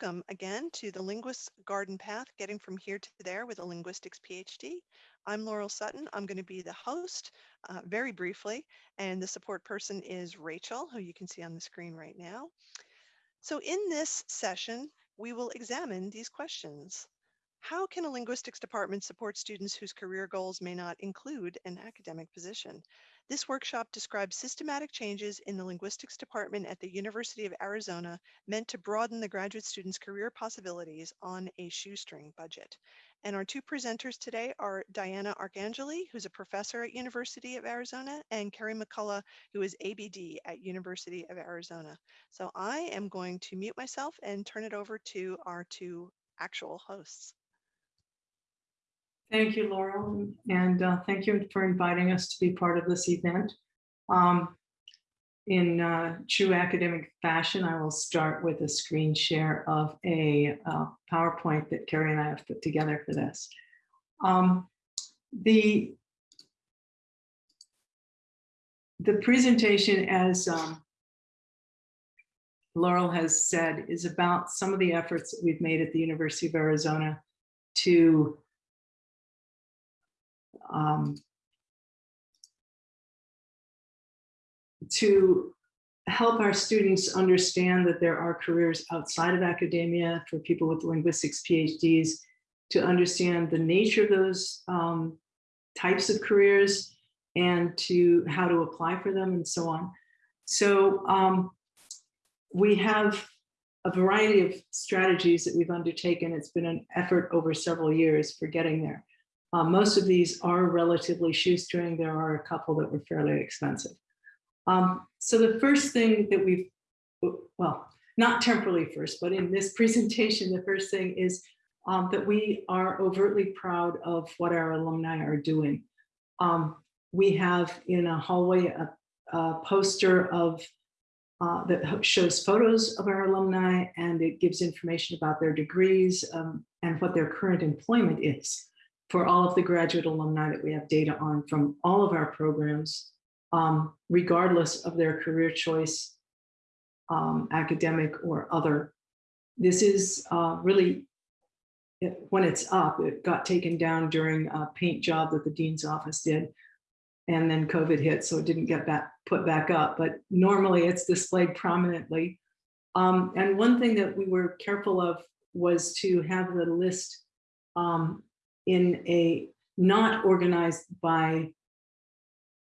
Welcome again to the Linguist's Garden Path, getting from here to there with a linguistics PhD. I'm Laurel Sutton. I'm going to be the host uh, very briefly, and the support person is Rachel, who you can see on the screen right now. So in this session, we will examine these questions. How can a linguistics department support students whose career goals may not include an academic position? This workshop describes systematic changes in the linguistics department at the University of Arizona meant to broaden the graduate students' career possibilities on a shoestring budget. And our two presenters today are Diana Archangeli, who's a professor at University of Arizona, and Carrie McCullough, who is ABD at University of Arizona. So I am going to mute myself and turn it over to our two actual hosts. Thank you, Laurel, and uh, thank you for inviting us to be part of this event. Um, in uh, true academic fashion, I will start with a screen share of a uh, PowerPoint that Carrie and I have put together for this. Um, the, the presentation, as um, Laurel has said, is about some of the efforts that we've made at the University of Arizona to um, to help our students understand that there are careers outside of academia for people with linguistics PhDs, to understand the nature of those um, types of careers and to how to apply for them and so on. So um, we have a variety of strategies that we've undertaken. It's been an effort over several years for getting there. Uh, most of these are relatively shoestring. There are a couple that were fairly expensive. Um, so the first thing that we've, well, not temporally first, but in this presentation, the first thing is um, that we are overtly proud of what our alumni are doing. Um, we have in a hallway a, a poster of uh, that shows photos of our alumni and it gives information about their degrees um, and what their current employment is for all of the graduate alumni that we have data on from all of our programs, um, regardless of their career choice, um, academic or other. This is uh, really, when it's up, it got taken down during a paint job that the Dean's office did. And then COVID hit, so it didn't get back put back up. But normally it's displayed prominently. Um, and one thing that we were careful of was to have the list um, in a not organized by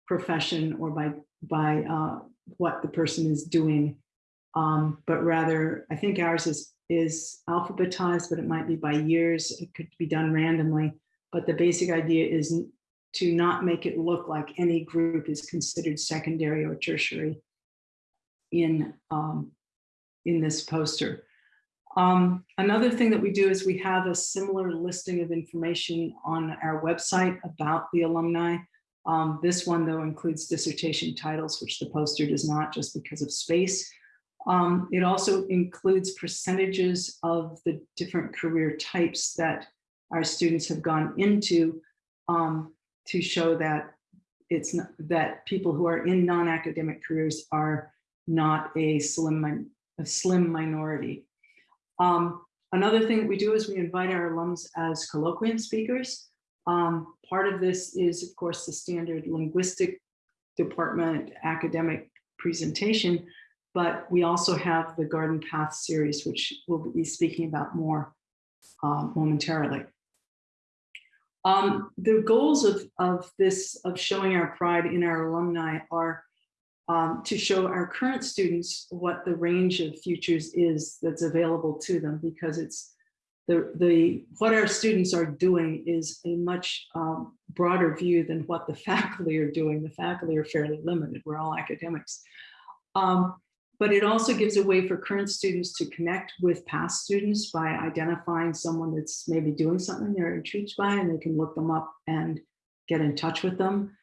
profession or by by uh, what the person is doing, um, but rather I think ours is is alphabetized, but it might be by years. It could be done randomly, but the basic idea is to not make it look like any group is considered secondary or tertiary in um, in this poster. Um, another thing that we do is we have a similar listing of information on our website about the alumni. Um, this one, though, includes dissertation titles, which the poster does not just because of space. Um, it also includes percentages of the different career types that our students have gone into um, to show that it's not, that people who are in non-academic careers are not a slim, a slim minority. Um, another thing we do is we invite our alums as colloquium speakers. Um, part of this is, of course, the standard linguistic department academic presentation, but we also have the Garden Path series, which we'll be speaking about more um, momentarily. Um, the goals of, of this, of showing our pride in our alumni are um, to show our current students what the range of futures is that's available to them because it's the, the what our students are doing is a much um, broader view than what the faculty are doing. The faculty are fairly limited. We're all academics. Um, but it also gives a way for current students to connect with past students by identifying someone that's maybe doing something they're intrigued by and they can look them up and get in touch with them.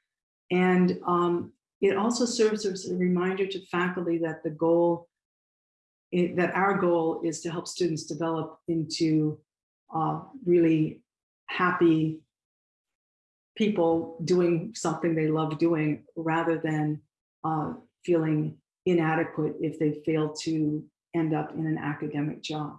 And um, it also serves as a reminder to faculty that the goal, that our goal is to help students develop into uh, really happy people doing something they love doing rather than uh, feeling inadequate if they fail to end up in an academic job.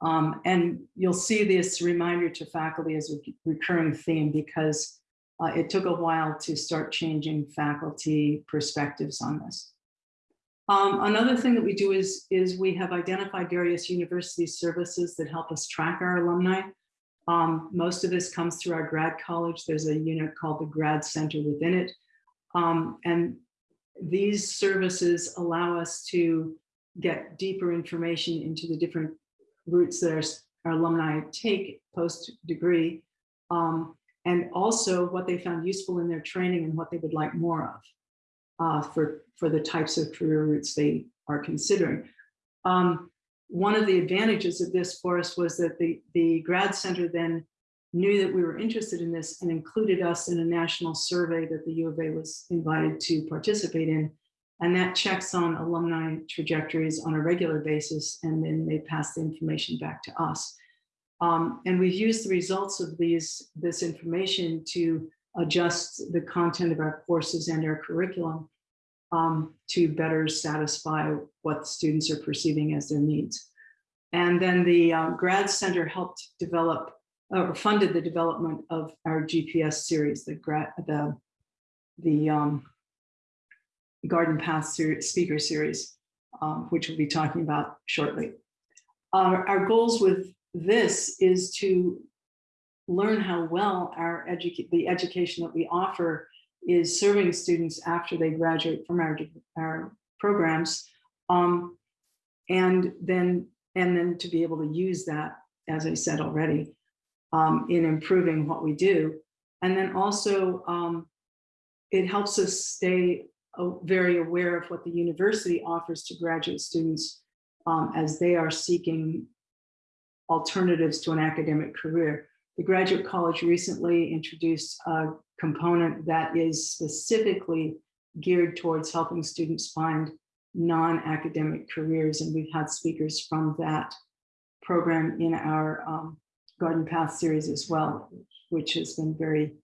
Um, and you'll see this reminder to faculty as a recurring theme because uh, it took a while to start changing faculty perspectives on this. Um, another thing that we do is, is we have identified various university services that help us track our alumni. Um, most of this comes through our grad college. There's a unit called the Grad Center within it. Um, and these services allow us to get deeper information into the different routes that our, our alumni take post-degree, um, and also what they found useful in their training and what they would like more of uh, for, for the types of career routes they are considering. Um, one of the advantages of this for us was that the, the grad center then knew that we were interested in this and included us in a national survey that the U of A was invited to participate in. And that checks on alumni trajectories on a regular basis, and then they pass the information back to us. Um, and we've used the results of these this information to adjust the content of our courses and our curriculum um, to better satisfy what students are perceiving as their needs. And then the uh, grad center helped develop or funded the development of our GPS series, the the the um, Garden Path ser speaker series, um, which we'll be talking about shortly. Our, our goals with this is to learn how well our educate the education that we offer is serving students after they graduate from our, our programs um, and then and then to be able to use that as I said already um, in improving what we do. And then also um, it helps us stay very aware of what the university offers to graduate students um, as they are seeking alternatives to an academic career. The Graduate College recently introduced a component that is specifically geared towards helping students find non-academic careers. And we've had speakers from that program in our um, Garden Path series as well, which has been very,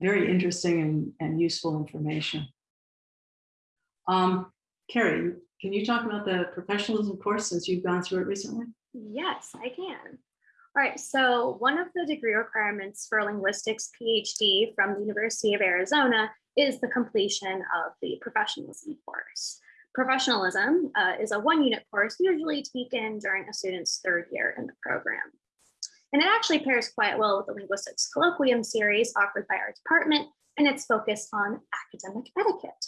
very interesting and, and useful information. Um, Carrie, can you talk about the professionalism course since you've gone through it recently? Yes, I can. All right, so one of the degree requirements for a linguistics PhD from the University of Arizona is the completion of the professionalism course. Professionalism uh, is a one unit course usually taken during a student's third year in the program. And it actually pairs quite well with the linguistics colloquium series offered by our department and its focus on academic etiquette.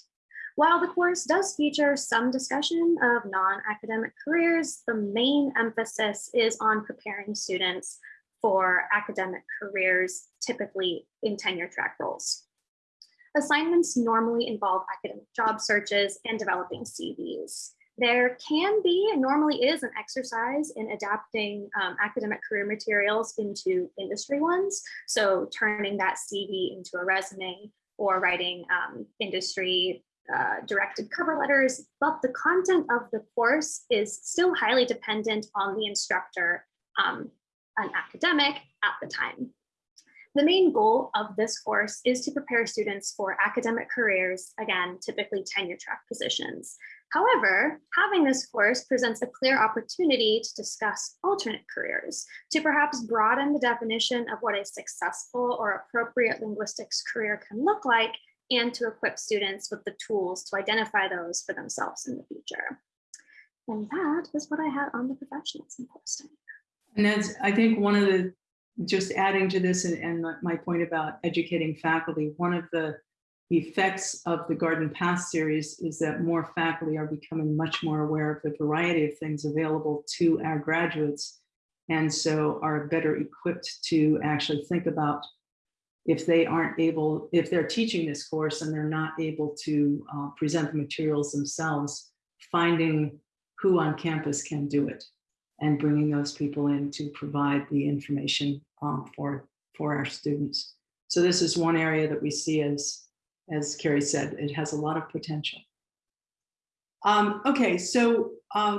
While the course does feature some discussion of non-academic careers, the main emphasis is on preparing students for academic careers, typically in tenure track roles. Assignments normally involve academic job searches and developing CVs. There can be, and normally is, an exercise in adapting um, academic career materials into industry ones. So turning that CV into a resume or writing um, industry uh, directed cover letters, but the content of the course is still highly dependent on the instructor, um, an academic at the time. The main goal of this course is to prepare students for academic careers, again, typically tenure track positions. However, having this course presents a clear opportunity to discuss alternate careers, to perhaps broaden the definition of what a successful or appropriate linguistics career can look like, and to equip students with the tools to identify those for themselves in the future. And that is what I had on the professionalism posting. And that's, I think one of the, just adding to this and, and my point about educating faculty, one of the effects of the Garden Path series is that more faculty are becoming much more aware of the variety of things available to our graduates and so are better equipped to actually think about if they aren't able, if they're teaching this course and they're not able to uh, present the materials themselves, finding who on campus can do it and bringing those people in to provide the information um, for, for our students. So this is one area that we see as, as Carrie said, it has a lot of potential. Um, okay, so uh,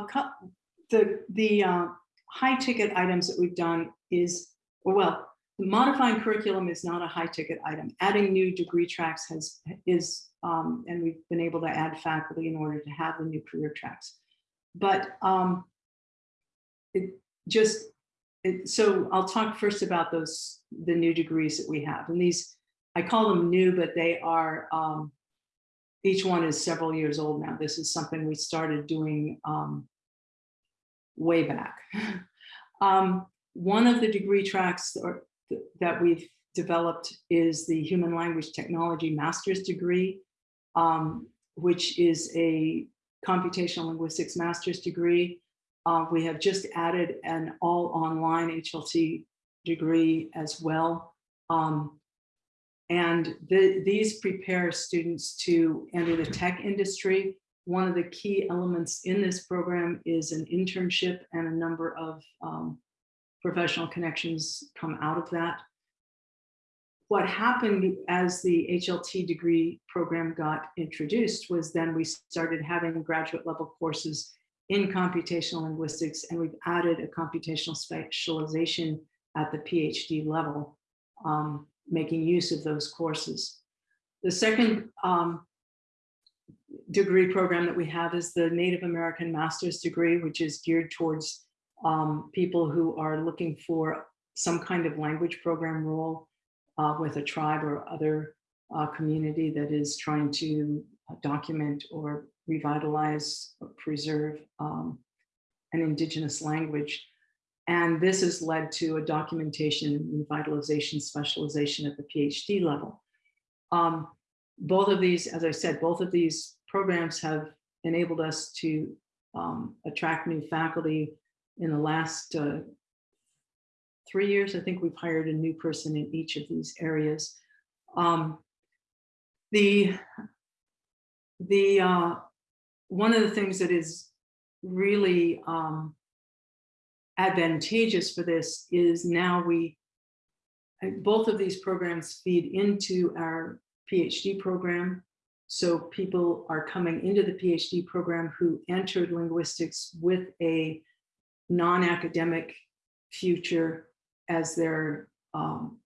the, the uh, high ticket items that we've done is, well, modifying curriculum is not a high ticket item. Adding new degree tracks has is, um, and we've been able to add faculty in order to have the new career tracks. but um, it just, it, so I'll talk first about those, the new degrees that we have. And these, I call them new, but they are, um, each one is several years old now. This is something we started doing um, way back. um, one of the degree tracks or, th that we've developed is the Human Language Technology Master's degree, um, which is a computational linguistics master's degree. Uh, we have just added an all online HLT degree as well. Um, and the, these prepare students to enter the tech industry. One of the key elements in this program is an internship and a number of um, professional connections come out of that. What happened as the HLT degree program got introduced was then we started having graduate level courses in computational linguistics, and we've added a computational specialization at the PhD level, um, making use of those courses. The second um, degree program that we have is the Native American Master's degree, which is geared towards um, people who are looking for some kind of language program role uh, with a tribe or other uh, community that is trying to document or revitalize, or preserve um, an indigenous language. And this has led to a documentation and revitalization specialization at the PhD level. Um, both of these, as I said, both of these programs have enabled us to um, attract new faculty in the last uh, three years. I think we've hired a new person in each of these areas. Um, the the uh, one of the things that is really um, advantageous for this is now we both of these programs feed into our PhD program. So people are coming into the PhD program who entered linguistics with a non-academic future as their um,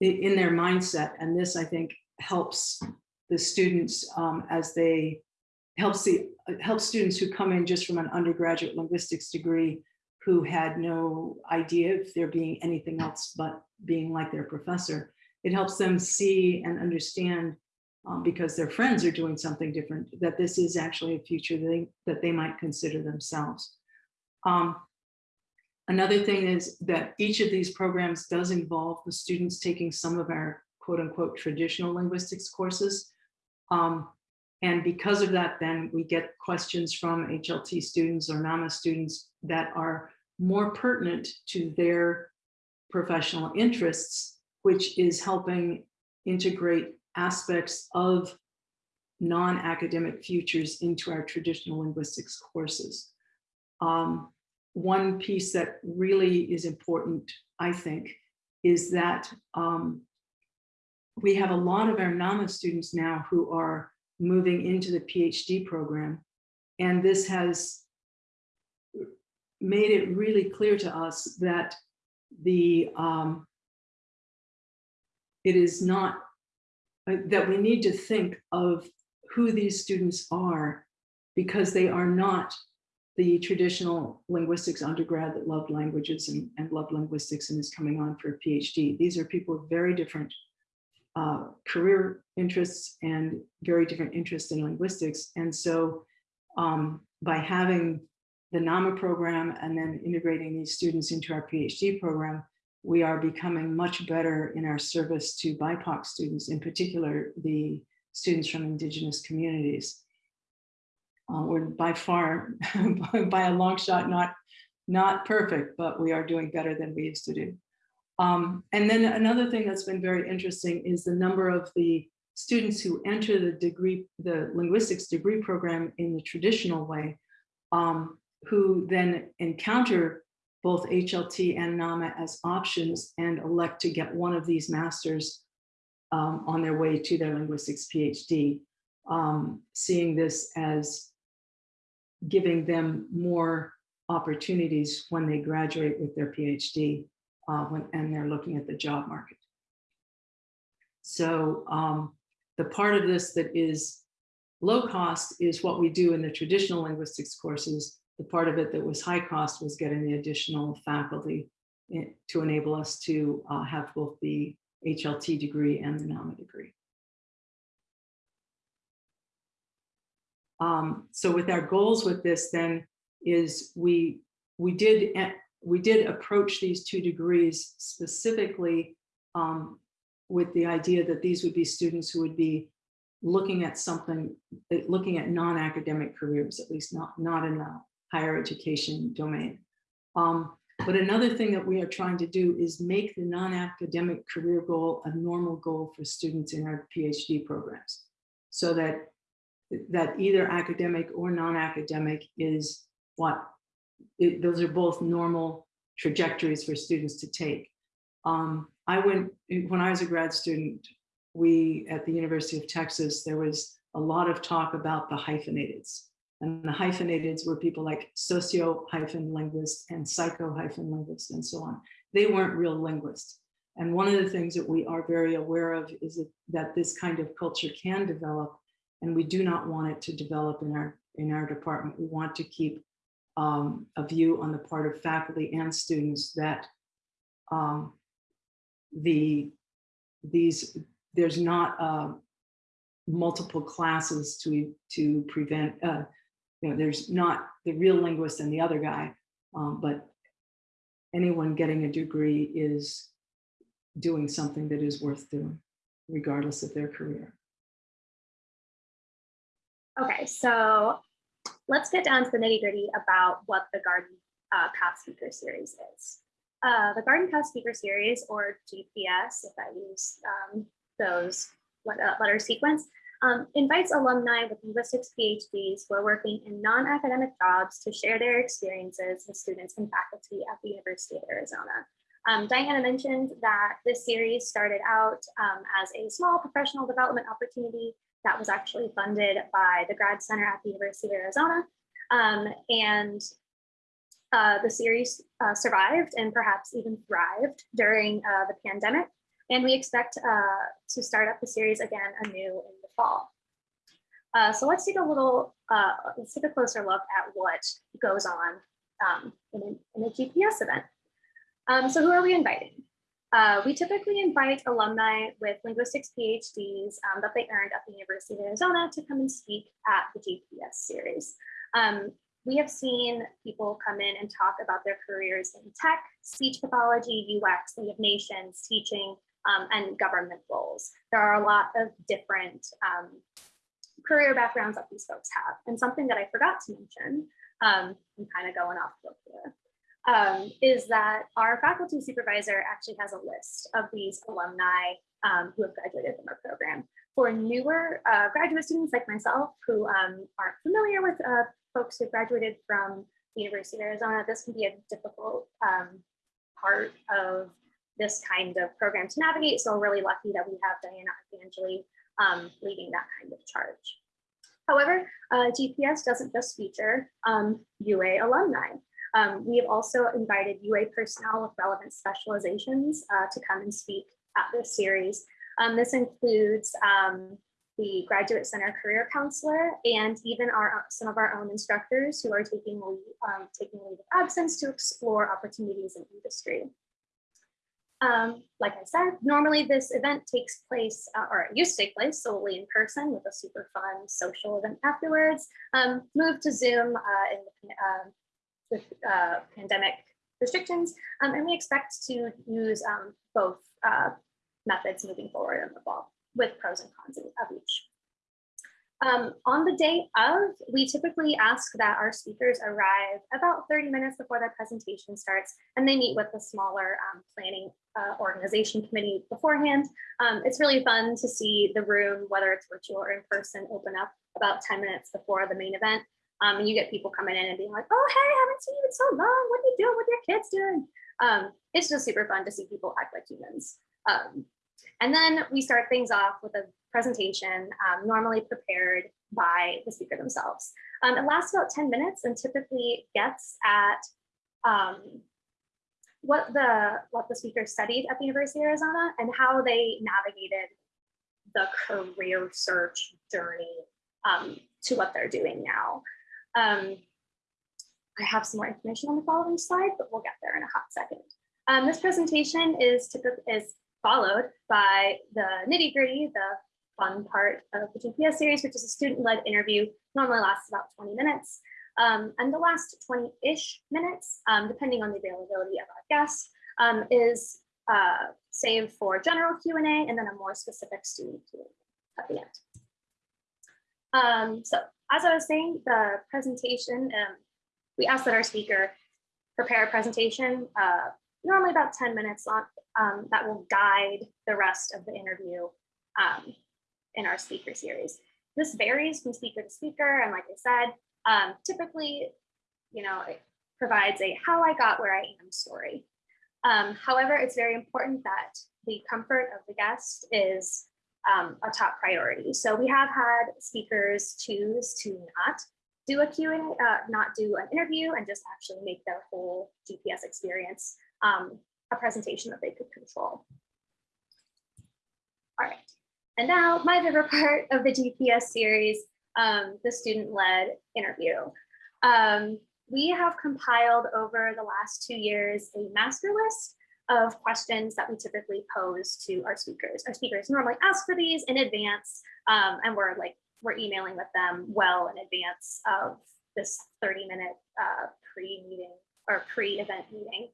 in their mindset. And this, I think, helps the students um, as they helps the helps students who come in just from an undergraduate linguistics degree who had no idea if there being anything else but being like their professor. It helps them see and understand um, because their friends are doing something different, that this is actually a future that they, that they might consider themselves. Um, another thing is that each of these programs does involve the students taking some of our quote unquote traditional linguistics courses. Um, and because of that, then we get questions from HLT students or NAMA students that are more pertinent to their professional interests, which is helping integrate aspects of non-academic futures into our traditional linguistics courses. Um, one piece that really is important, I think, is that um, we have a lot of our NAMA students now who are moving into the PhD program. And this has made it really clear to us that the um, it is not uh, that we need to think of who these students are because they are not the traditional linguistics undergrad that loved languages and, and loved linguistics and is coming on for a PhD. These are people with very different uh, career interests and very different interests in linguistics. And so um, by having the NAMA program and then integrating these students into our PhD program, we are becoming much better in our service to BIPOC students, in particular, the students from indigenous communities. Uh, we're by far, by a long shot, not, not perfect, but we are doing better than we used to do. Um, and then another thing that's been very interesting is the number of the students who enter the degree, the linguistics degree program in the traditional way, um, who then encounter both HLT and NAMA as options and elect to get one of these masters um, on their way to their linguistics PhD, um, seeing this as giving them more opportunities when they graduate with their PhD uh, when, and they're looking at the job market. So um, the part of this that is low cost is what we do in the traditional linguistics courses. The part of it that was high cost was getting the additional faculty eh, to enable us to uh, have both the HLT degree and the NAMA degree. Um, so with our goals with this then is we we did eh, we did approach these two degrees specifically um, with the idea that these would be students who would be looking at something, eh, looking at non-academic careers, at least not, not in the higher education domain. Um, but another thing that we are trying to do is make the non-academic career goal a normal goal for students in our PhD programs. So that, that either academic or non-academic is what, it, those are both normal trajectories for students to take. Um, I went, when I was a grad student, we, at the University of Texas, there was a lot of talk about the hyphenateds. And the hyphenateds were people like socio hyphen linguists and psycho hyphen linguists and so on. They weren't real linguists. And one of the things that we are very aware of is that, that this kind of culture can develop and we do not want it to develop in our, in our department. We want to keep um, a view on the part of faculty and students that um, the these there's not uh, multiple classes to to prevent uh, you know there's not the real linguist and the other guy um, but anyone getting a degree is doing something that is worth doing regardless of their career Okay, so let's get down to the nitty gritty about what the Garden uh, Path Speaker Series is. Uh, the Garden Path Speaker Series, or GPS, if I use um, those uh, letter sequence, um, invites alumni with linguistics PhDs who are working in non-academic jobs to share their experiences with students and faculty at the University of Arizona. Um, Diana mentioned that this series started out um, as a small professional development opportunity that was actually funded by the Grad Center at the University of Arizona. Um, and uh, the series uh, survived and perhaps even thrived during uh, the pandemic. And we expect uh, to start up the series again anew in the fall. Uh, so let's take a little, uh, let's take a closer look at what goes on um, in, a, in, a, GPS event. Um, so who are we inviting? We typically invite alumni with linguistics PhDs um, that they earned at the University of Arizona to come and speak at the GPS series. Um, we have seen people come in and talk about their careers in tech, speech pathology, UX, Native Nations, teaching, um, and government roles. There are a lot of different um, career backgrounds that these folks have. And something that I forgot to mention, um, I'm kind of going off book here, um, is that our faculty supervisor actually has a list of these alumni um, who have graduated from our program. For newer uh, graduate students like myself who um, aren't familiar with uh, folks who graduated from the University of Arizona, this can be a difficult um, part of this kind of program to navigate. So we're really lucky that we have Diana Archangeli um, leading that kind of charge. However, uh, GPS doesn't just feature um, UA alumni. Um, we have also invited UA personnel with relevant specializations uh, to come and speak at this series. Um, this includes um, the Graduate Center Career Counselor, and even our some of our own instructors who are taking leave, um, taking leave of absence to explore opportunities in industry. Um, like I said, normally this event takes place, uh, or it used to take place solely in person with a super fun social event afterwards. Um, moved to Zoom uh, in uh, with uh, pandemic restrictions, um, and we expect to use um, both uh, methods moving forward in the fall with pros and cons of each. Um, on the day of, we typically ask that our speakers arrive about 30 minutes before their presentation starts, and they meet with the smaller um, planning uh, organization committee beforehand. Um, it's really fun to see the room, whether it's virtual or in person, open up about 10 minutes before the main event. Um, and you get people coming in and being like, oh, hey, I haven't seen you in so long. What are you doing? What are your kids doing? Um, it's just super fun to see people act like humans. Um, and then we start things off with a presentation, um, normally prepared by the speaker themselves. Um, it lasts about 10 minutes and typically gets at um, what the what the speaker studied at the University of Arizona and how they navigated the career search journey um, to what they're doing now. Um, I have some more information on the following slide, but we'll get there in a hot second. Um, this presentation is, is followed by the nitty gritty, the fun part of the GPS series, which is a student-led interview, normally lasts about 20 minutes. Um, and the last 20-ish minutes, um, depending on the availability of our guests, um, is uh, saved for general Q&A and then a more specific student Q&A at the end. Um, so as I was saying, the presentation, um, we asked that our speaker prepare a presentation, uh, normally about 10 minutes long, um, that will guide the rest of the interview um, in our speaker series. This varies from speaker to speaker, and like I said, um, typically, you know, it provides a how I got where I am story. Um, however, it's very important that the comfort of the guest is um, a top priority. So we have had speakers choose to not do a Q&A, uh, not do an interview and just actually make their whole GPS experience um, a presentation that they could control. All right, and now my favorite part of the GPS series, um, the student-led interview. Um, we have compiled over the last two years a master list of questions that we typically pose to our speakers. Our speakers normally ask for these in advance, um, and we're like we're emailing with them well in advance of this 30 minute uh, pre-meeting or pre-event meeting.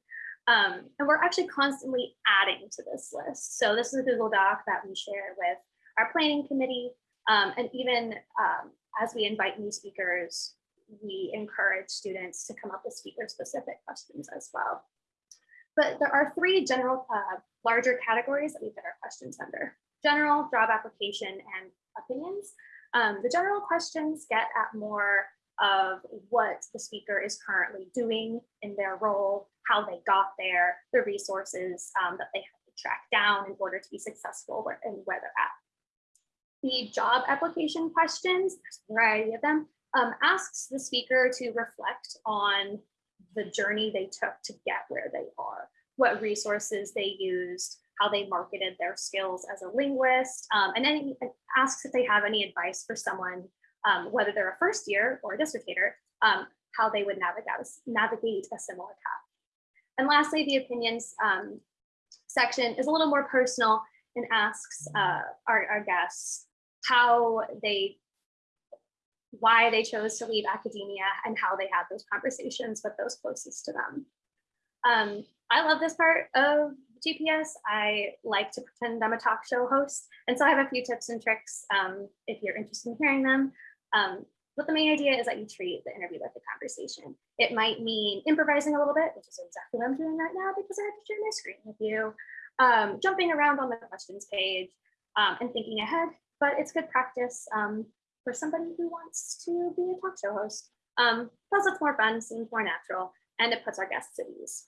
Um, and we're actually constantly adding to this list. So this is a Google Doc that we share with our planning committee. Um, and even um, as we invite new speakers, we encourage students to come up with speaker specific questions as well. But there are three general uh, larger categories that we put our questions under. General, job application, and opinions. Um, the general questions get at more of what the speaker is currently doing in their role, how they got there, the resources um, that they have to track down in order to be successful and where they're at. The job application questions, there's a variety of them, um, asks the speaker to reflect on the journey they took to get where they are, what resources they used, how they marketed their skills as a linguist, um, and then asks if they have any advice for someone, um, whether they're a first year or a dissertator, um, how they would navigate, navigate a similar path. And lastly, the opinions um, section is a little more personal and asks uh, our, our guests how they why they chose to leave academia and how they had those conversations with those closest to them. Um, I love this part of GPS. I like to pretend I'm a talk show host. And so I have a few tips and tricks um, if you're interested in hearing them. Um, but the main idea is that you treat the interview like a conversation. It might mean improvising a little bit, which is exactly what I'm doing right now because I have to share my screen with you. Um, jumping around on the questions page um, and thinking ahead, but it's good practice um, for somebody who wants to be a talk show host. Um, plus it's more fun, seems more natural, and it puts our guests at ease.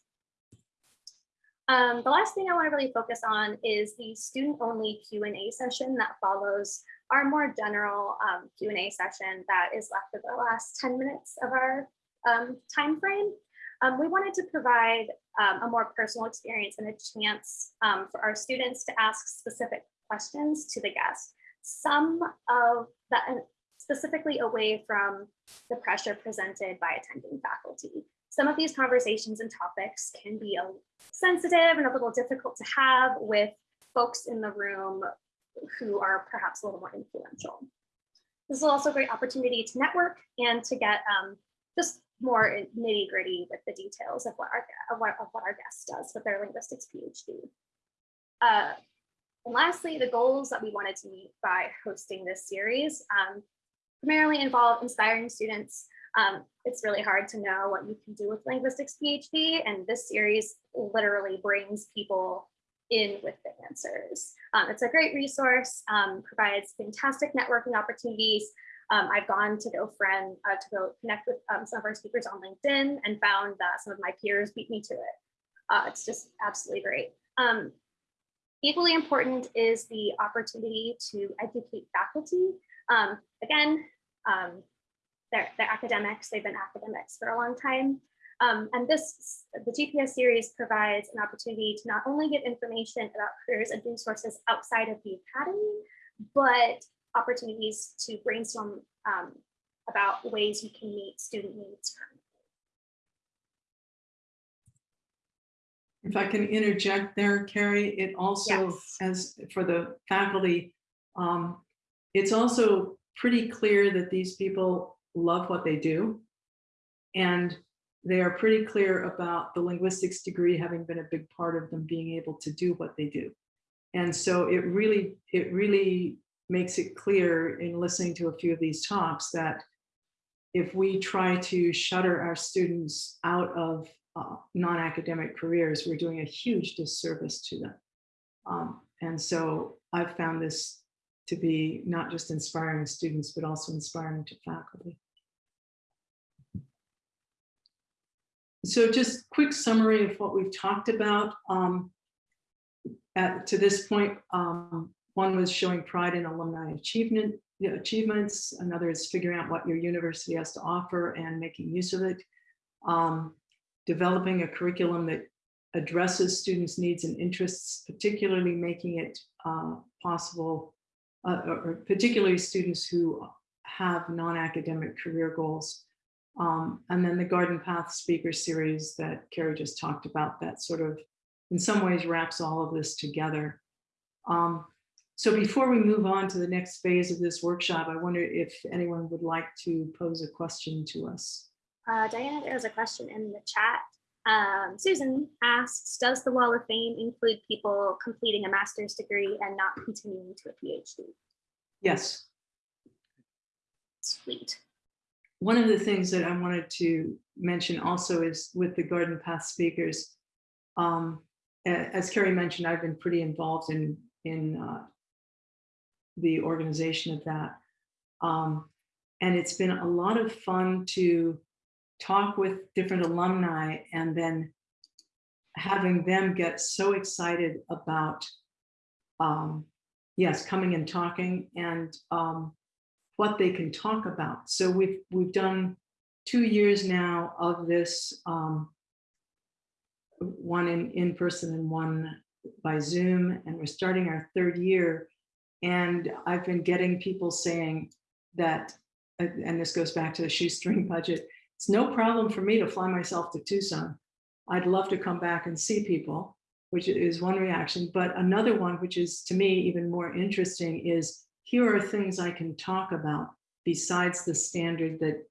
Um, the last thing I want to really focus on is the student-only Q&A session that follows our more general um, Q&A session that is left of the last 10 minutes of our um, time frame. Um, we wanted to provide um, a more personal experience and a chance um, for our students to ask specific questions to the guest some of that specifically away from the pressure presented by attending faculty. Some of these conversations and topics can be sensitive and a little difficult to have with folks in the room who are perhaps a little more influential. This is also a great opportunity to network and to get um, just more nitty gritty with the details of what our, of what, of what our guest does with their linguistics PhD. Uh, and lastly, the goals that we wanted to meet by hosting this series um, primarily involve inspiring students. Um, it's really hard to know what you can do with linguistics PhD, and this series literally brings people in with the answers. Um, it's a great resource, um, provides fantastic networking opportunities. Um, I've gone to go friend, uh, to go connect with um, some of our speakers on LinkedIn and found that some of my peers beat me to it. Uh, it's just absolutely great. Um, Equally important is the opportunity to educate faculty. Um, again, um, they're, they're academics, they've been academics for a long time. Um, and this, the GPS series provides an opportunity to not only get information about careers and resources outside of the academy, but opportunities to brainstorm um, about ways we can meet student needs. If I can interject there, Carrie, it also, Yes. as for the faculty, um, it's also pretty clear that these people love what they do. And they are pretty clear about the linguistics degree having been a big part of them being able to do what they do. And so it really, it really makes it clear in listening to a few of these talks that if we try to shutter our students out of uh, non-academic careers, we're doing a huge disservice to them. Um, and so I've found this to be not just inspiring students, but also inspiring to faculty. So just quick summary of what we've talked about. Um, at, to this point, um, one was showing pride in alumni achievement, you know, achievements. Another is figuring out what your university has to offer and making use of it. Um, developing a curriculum that addresses students' needs and interests, particularly making it uh, possible, uh, or particularly students who have non-academic career goals. Um, and then the Garden Path Speaker Series that Carrie just talked about, that sort of, in some ways, wraps all of this together. Um, so before we move on to the next phase of this workshop, I wonder if anyone would like to pose a question to us. Uh, Diana, there's a question in the chat. Um, Susan asks, does the Wall of Fame include people completing a master's degree and not continuing to a PhD? Yes. Sweet. One of the things that I wanted to mention also is with the Garden Path speakers. Um, as Carrie mentioned, I've been pretty involved in, in uh, the organization of that. Um, and it's been a lot of fun to talk with different alumni and then having them get so excited about, um, yes, coming and talking and um, what they can talk about. So we've we've done two years now of this, um, one in in person and one by Zoom, and we're starting our third year. And I've been getting people saying that, and and this goes back to the shoestring budget. It's no problem for me to fly myself to Tucson. I'd love to come back and see people, which is one reaction. But another one, which is to me even more interesting, is here are things I can talk about besides the standard that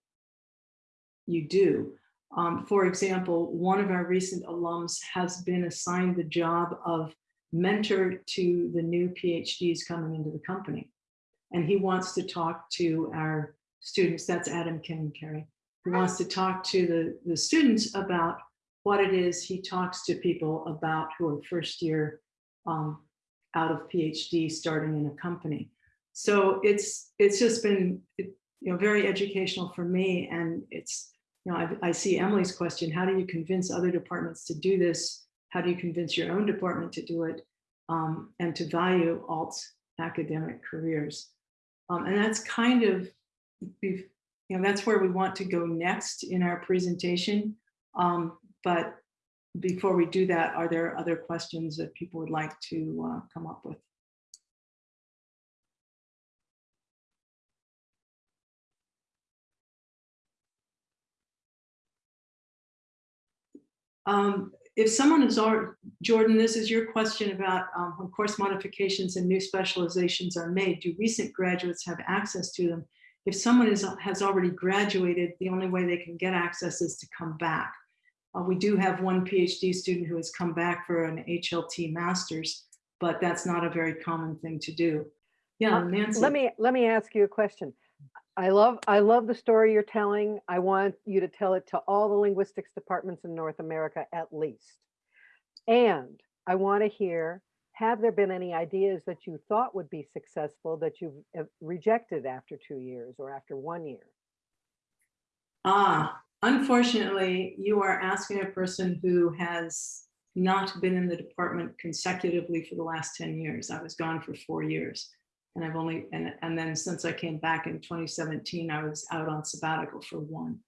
you do. Um, for example, one of our recent alums has been assigned the job of mentor to the new PhDs coming into the company. And he wants to talk to our students, that's Adam Kim Carey. He wants to talk to the, the students about what it is he talks to people about who are first year um, out of PhD starting in a company. So it's it's just been you know very educational for me, and it's you know I, I see Emily's question: How do you convince other departments to do this? How do you convince your own department to do it um, and to value alt academic careers? Um, and that's kind of you know that's where we want to go next in our presentation. Um, but before we do that, are there other questions that people would like to uh, come up with? Um, if someone is Jordan, this is your question about um, when course modifications and new specializations are made, do recent graduates have access to them? If someone is, has already graduated, the only way they can get access is to come back. Uh, we do have one PhD student who has come back for an HLT master's, but that's not a very common thing to do. Yeah, Uh, Nancy. Let me, let me ask you a question. I love, I love the story you're telling. I want you to tell it to all the linguistics departments in North America at least. And I want to hear, have there been any ideas that you thought would be successful that you've uh, rejected after two years or after one year? Ah, unfortunately, you are asking a person who has not been in the department consecutively for the last 10 years. I was gone for four years. And I've only, and, and then since I came back in 2017, I was out on sabbatical for one.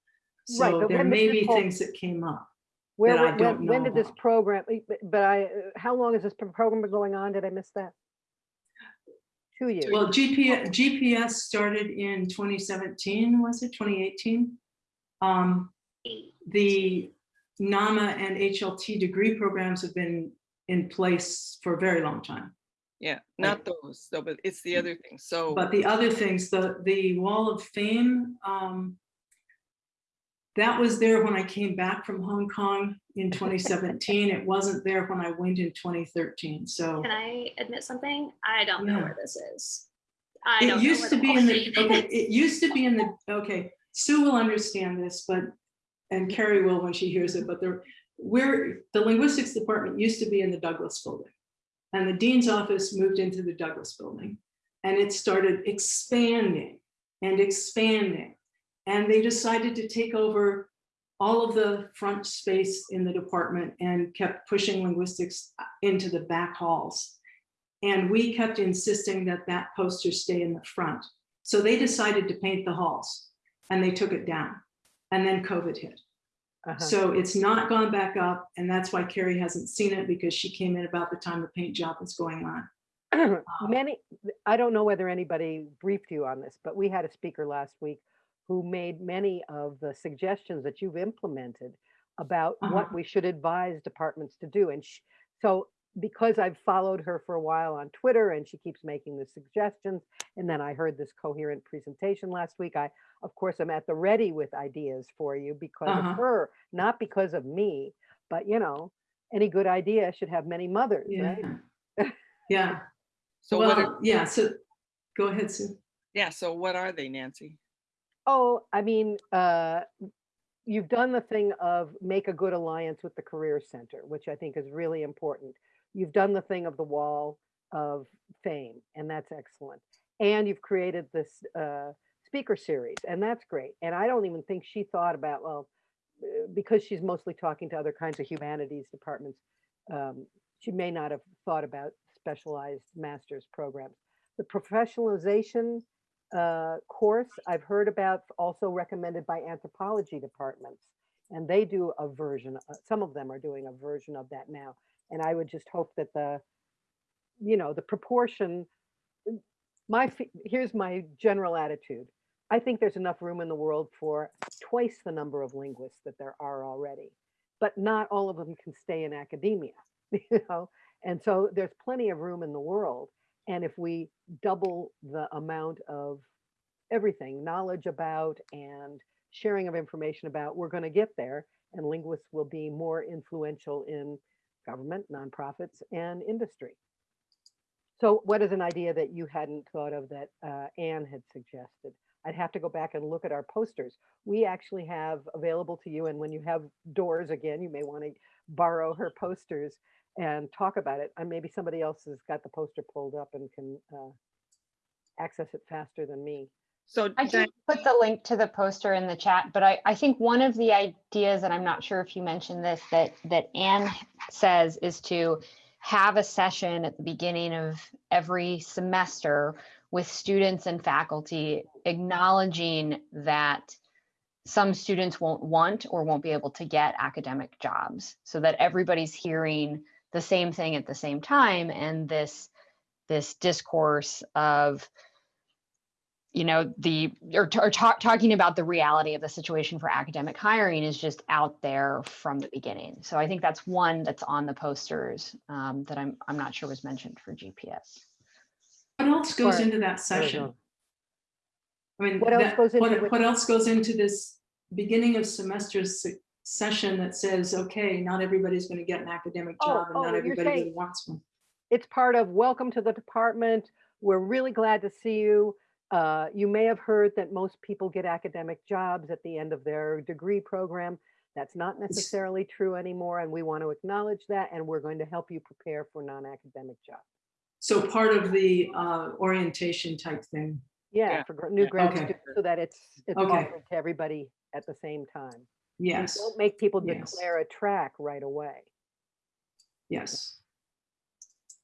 Right, So but there may be whole- things that came up. Where, That I when- don't when, when know did this about. program, eh, but- but I, uh, how long is this program been going on? Did I miss that? Two years. Well, GPS, GPS started in 2017, was it 2018? Um, Eight. the NAMA and HLT degree programs have been in place for a very long time. Yeah, not those, though, but it's the other thing. So, But the other things, the, the Wall of Fame, um, that was there when I came back from Hong Kong in 2017. It wasn't there when I went in 2013, so. Can I admit something? I don't know where this is. I don't It know used to be in the, okay, it used to be in the, okay, Sue will understand this, but, and Carrie will when she hears it, but there, where, the linguistics department used to be in the Douglas building. And the dean's office moved into the Douglas building. And it started expanding and expanding. And they decided to take over all of the front space in the department and kept pushing linguistics into the back halls. And we kept insisting that that poster stay in the front. So they decided to paint the halls and they took it down. And then COVID hit. Uh-huh. So it's not gone back up. And that's why Carrie hasn't seen it because she came in about the time the paint job was going on. Many, I don't know whether anybody briefed you on this, but we had a speaker last week who made many of the suggestions that you've implemented about what Uh-huh. we should advise departments to do. And sh- so because I've followed her for a while on Twitter and she keeps making the suggestions, and then I heard this coherent presentation last week, I, of course, I'm at the ready with ideas for you because Uh-huh. of her, not because of me, but you know, any good idea should have many mothers, right? Yeah. Yeah. so what, are- yeah, so go ahead, Sue. yeah, so what are they, Nancy? Oh, I mean, uh, you've done the thing of make a good alliance with the Career Center, which I think is really important. You've done the thing of the wall of fame, and that's excellent. And you've created this uh, speaker series, and that's great. And I don't even think she thought about, well, uh, because she's mostly talking to other kinds of humanities departments, um, she may not have thought about specialized master's programs. The professionalization uh, course I've heard about also recommended by anthropology departments. And they do a version, uh, some of them are doing a version of that now. And I would just hope that the, you know, the proportion, my, here's my general attitude. I think there's enough room in the world for twice the number of linguists that there are already, but not all of them can stay in academia, you know? And so there's plenty of room in the world. And if we double the amount of everything, knowledge about and sharing of information about, we're going to get there. And linguists will be more influential in government, nonprofits, and industry. So what is an idea that you hadn't thought of that uh, Anne had suggested? I'd have to go back and look at our posters. We actually have available to you, and when you have doors again, you may want to borrow her posters and talk about it. And maybe somebody else has got the poster pulled up and can uh, access it faster than me. So I Diane, can put the link to the poster in the chat, but I, I think one of the ideas, and I'm not sure if you mentioned this, that, that Anne says is to have a session at the beginning of every semester with students and faculty acknowledging that some students won't want or won't be able to get academic jobs so that everybody's hearing the same thing at the same time. And this this discourse of you know the or, or talk, talking about the reality of the situation for academic hiring is just out there from the beginning. So i think that's one that's on the posters um, that i'm i'm not sure was mentioned for gps What else goes Or- into that session? I mean, What else that- goes into what, what else goes into this beginning of semester se- session that says, okay, not everybody's going to get an academic Oh, job and oh, not you're everybody really wants one. it's part of welcome to the department. We're really glad to see you. Uh, you may have heard that most people get academic jobs at the end of their degree program. That's not necessarily true anymore, and we want to acknowledge that, and we're going to help you prepare for non-academic jobs. So part of the uh, orientation type thing. Yeah, Yeah, for new yeah. grad Okay. students, so that it's it's Okay. offered to everybody at the same time. And Yes, Don't make people Yes. declare a track right away. yes.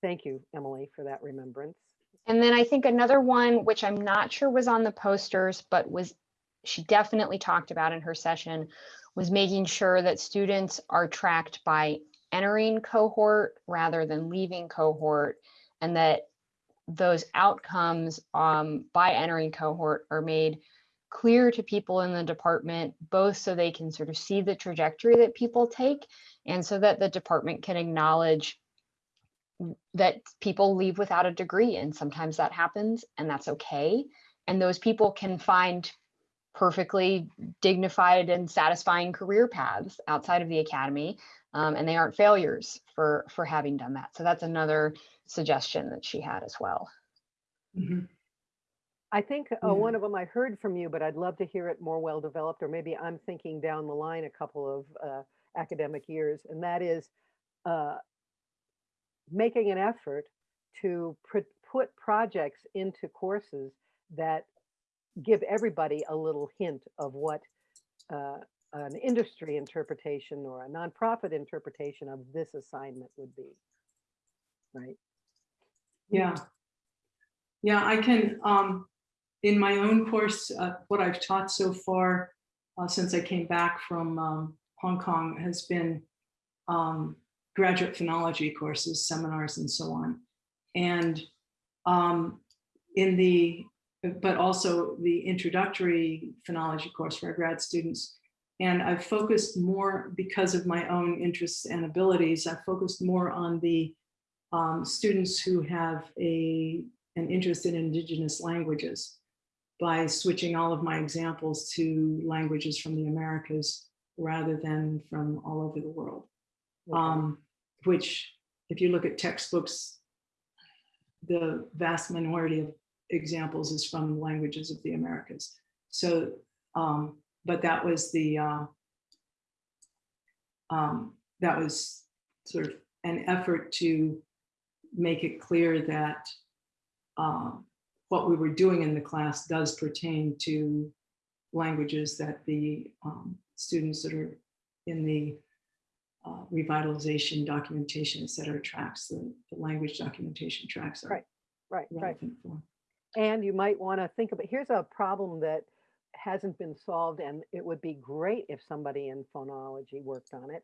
Thank you, Emily, for that remembrance. And then I think another one, which I'm not sure was on the posters, but was, she definitely talked about in her session, was making sure that students are tracked by entering cohort rather than leaving cohort. And that those outcomes um, by entering cohort are made clear to people in the department, both so they can sort of see the trajectory that people take and so that the department can acknowledge that people leave without a degree and sometimes that happens and that's okay. And those people can find perfectly dignified and satisfying career paths outside of the academy um, and they aren't failures for for having done that. So that's another suggestion that she had as well. Mhm. I think uh, one of them I heard from you, but I'd love to hear it more well developed, or maybe I'm thinking down the line a couple of uh, academic years, and that is uh, making an effort to pr- put projects into courses that give everybody a little hint of what uh, an industry interpretation or a nonprofit interpretation of this assignment would be. Right? Yeah. Yeah, I can, um, in my own course, uh, what I've taught so far, uh, since I came back from, um, Hong Kong has been, um, graduate phonology courses, seminars and so on. And, um, in the, but also the introductory phonology course for our grad students. And I've focused more because of my own interests and abilities, I've focused more on the um, students who have a, an interest in indigenous languages by switching all of my examples to languages from the Americas rather than from all over the world. Okay. Um, which, if you look at textbooks, the vast minority of examples is from languages of the Americas. So, um, but that was the, uh, um, that was sort of an effort to make it clear that um, what we were doing in the class does pertain to languages that the um, students that are in the uh, revitalization documentation, et cetera, tracks, the, the language documentation tracks are Right, Right, right. for. And you might want to think about, here's a problem that hasn't been solved and it would be great if somebody in phonology worked on it.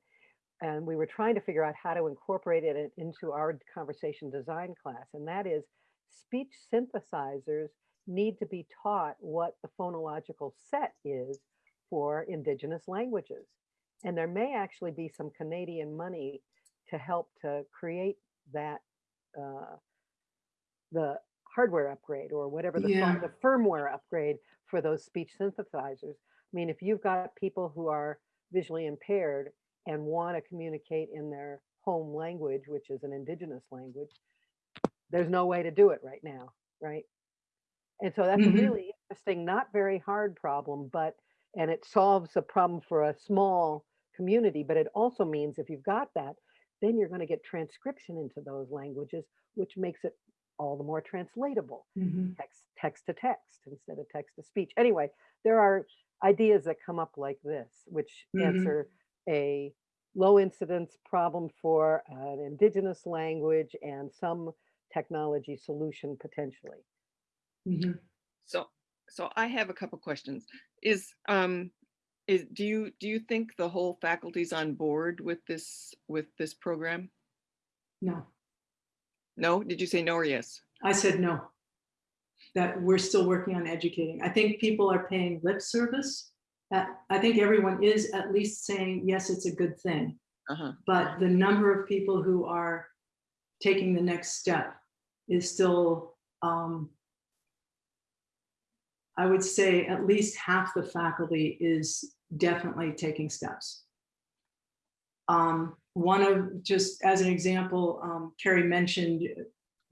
And we were trying to figure out how to incorporate it into our conversation design class. And that is speech synthesizers need to be taught what the phonological set is for indigenous languages. And there may actually be some Canadian money to help to create that, uh, the hardware upgrade or whatever the, Yeah. the firmware upgrade for those speech synthesizers. I mean, if you've got people who are visually impaired and want to communicate in their home language, which is an indigenous language, there's no way to do it right now, right? And so that's Mhm. a really interesting, not very hard problem, but, and it solves a problem for a small community, but it also means if you've got that, then you're going to get transcription into those languages, which makes it all the more translatable Mhm. text text to text instead of text to speech. Anyway, there are ideas that come up like this, which Mhm. answer a low incidence problem for an indigenous language and some technology solution potentially. Mhm. So, so I have a couple questions. Is, um, is, do you, do you think the whole faculty's on board with this, with this program? No, No? Did you say no or yes? I said no. That we're still working on educating. I think people are paying lip service. That I think everyone is at least saying, yes, it's a good thing. Uh-huh. But the number of people who are taking the next step is still, um, I would say at least half the faculty is definitely taking steps. Um, one of, just as an example, um, Carrie mentioned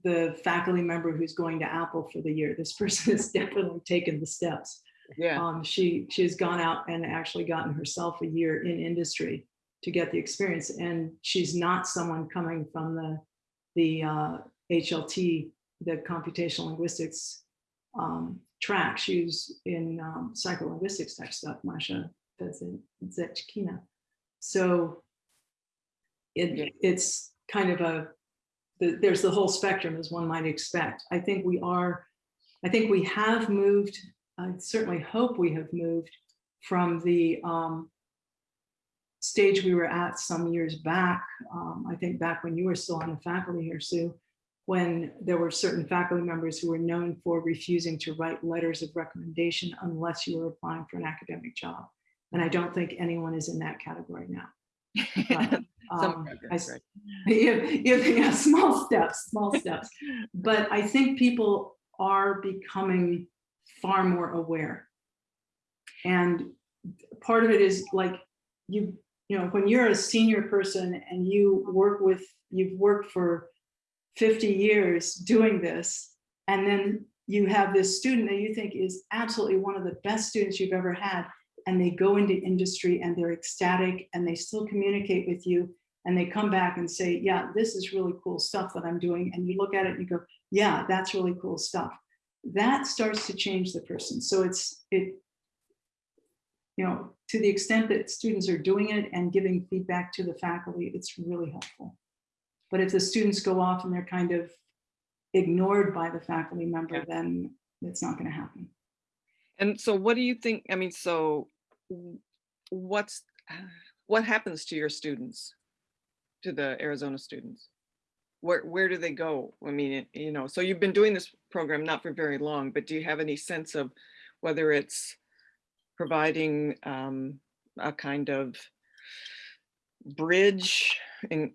the faculty member who's going to Apple for the year. This person has definitely taken the steps. Yeah, Um, she, she has gone out and actually gotten herself a year in industry to get the experience. And she's not someone coming from the, the uh, HLT, the computational linguistics um, track. She's in um, psycholinguistics type stuff, Masha Fedzechkina. So it, it's kind of a, the, there's the whole spectrum as one might expect. I think we are, I think we have moved I certainly hope we have moved from the um, stage we were at some years back. Um, I think back when you were still on the faculty here, Sue, when there were certain faculty members who were known for refusing to write letters of recommendation unless you were applying for an academic job. And I don't think anyone is in that category now. But, um, I- right. you, you, yeah, small steps, small steps. But I think people are becoming far more aware. And part of it is like you, you know, when you're a senior person and you work with, you've worked for 50 years doing this, and then you have this student that you think is absolutely one of the best students you've ever had, and they go into industry and they're ecstatic and they still communicate with you and they come back and say, yeah, this is really cool stuff that I'm doing. And you look at it and you go, yeah, that's really cool stuff. That starts to change the person. So it's, it, you know, to the extent that students are doing it and giving feedback to the faculty, it's really helpful. But if the students go off and they're kind of ignored by the faculty member, Yeah. then it's not going to happen. And so what do you think, I mean, so what's, what happens to your students? To the Arizona students? Where, where do they go? I mean, it- you know, so you've been doing this program not for very long, but do you have any sense of whether it's providing um, a kind of bridge and,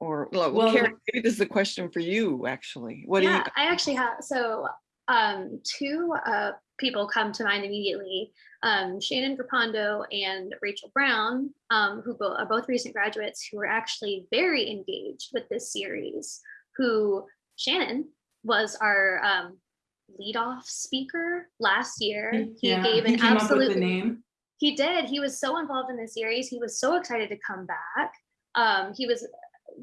or, well, Well, Karen, maybe this is a question for you, actually. What do you, yeah, I actually have so um, two uh, people come to mind immediately. Um, Shannon Grapondo and Rachel Brown, um, who are both recent graduates who were actually very engaged with this series. Who Shannon was our um, leadoff speaker last year. He Yeah, gave he an came up with the absolutely name. he did. He was so involved in the series. He was so excited to come back. Um, he was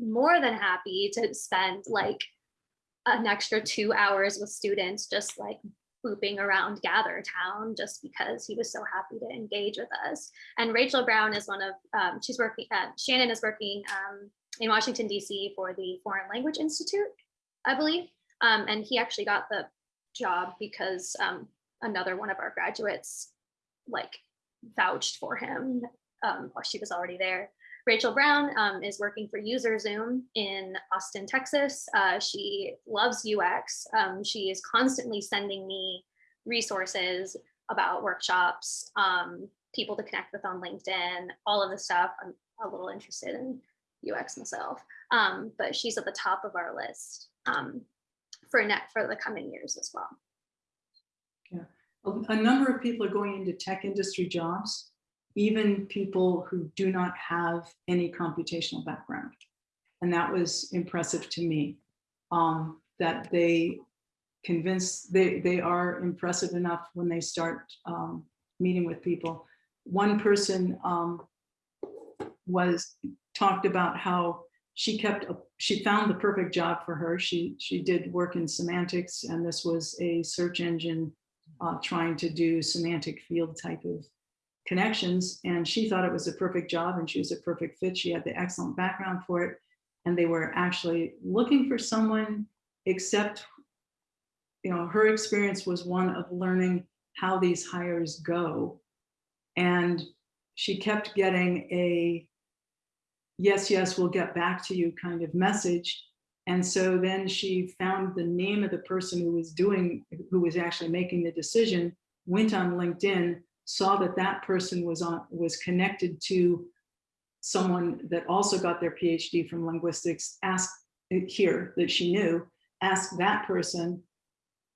more than happy to spend like an extra two hours with students, just like booping around Gather Town, just because he was so happy to engage with us. And Rachel Brown is one of, um, she's working, uh, Shannon is working um, in Washington, DC for the Foreign Language Institute, I believe. Um, and he actually got the job because um, another one of our graduates like vouched for him um, while she was already there. Rachel Brown um, is working for UserZoom in Austin, Texas. Uh, she loves UX. Um, she is constantly sending me resources about workshops, um, people to connect with on LinkedIn, all of the stuff. I'm a little interested in UX myself, um, but she's at the top of our list um, for net for the coming years as well. a a number of people are going into tech industry jobs, even people who do not have any computational background. And that was impressive to me, um, that they convince, they, they are impressive enough when they start um, meeting with people. One person um, was, talked about how she kept, a- she found the perfect job for her. She, she did work in semantics and this was a search engine uh, trying to do semantic field type of connections. And she thought it was a perfect job and she was a perfect fit. She had the excellent background for it. And they were actually looking for someone, except, you know, her experience was one of learning how these hires go. And she kept getting a, yes, yes, we'll get back to you kind of message. And so then she found the name of the person who was doing, who was actually making the decision, went on LinkedIn, saw that that person was on, was connected to someone that also got their PhD from linguistics, asked here that she knew, asked that person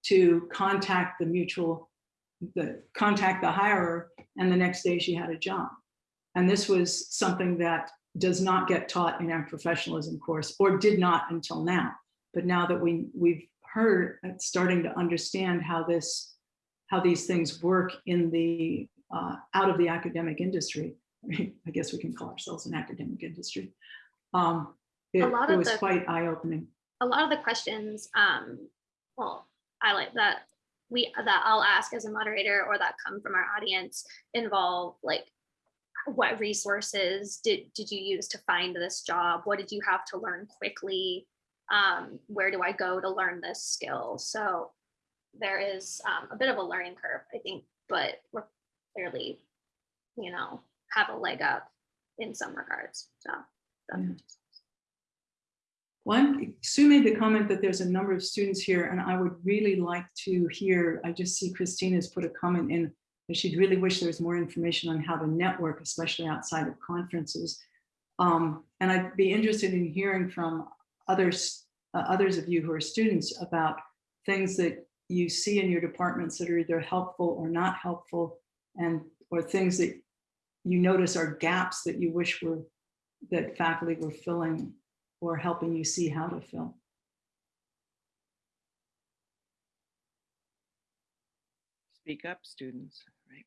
to contact the mutual, the contact the hirer, and the next day she had a job. And this was something that does not get taught in our professionalism course or did not until now. But now that we, we've heard, uh, starting to understand how this, how these things work in the, uh, out of the academic industry, I guess we can call ourselves an academic industry. Um, it, lot it was the- quite eye-opening. a lot of the questions, um, well, I like that we that I'll ask as a moderator or that come from our audience involve like what resources did did you use to find this job? What did you have to learn quickly? Um, where do I go to learn this skill? So there is um, a bit of a learning curve, I think, but we're clearly, you know, have a leg up in some regards. So. One, Sue made the comment that there's a number of students here and I would really like to hear, I just see Christina's put a comment in that she'd really wish there was more information on how to network, especially outside of conferences. Um, and I'd be interested in hearing from others, uh, others of you who are students about things that you see in your departments that are either helpful or not helpful and or things that you notice are gaps that you wish were that faculty were filling or helping you see how to fill. Speak up, students, right?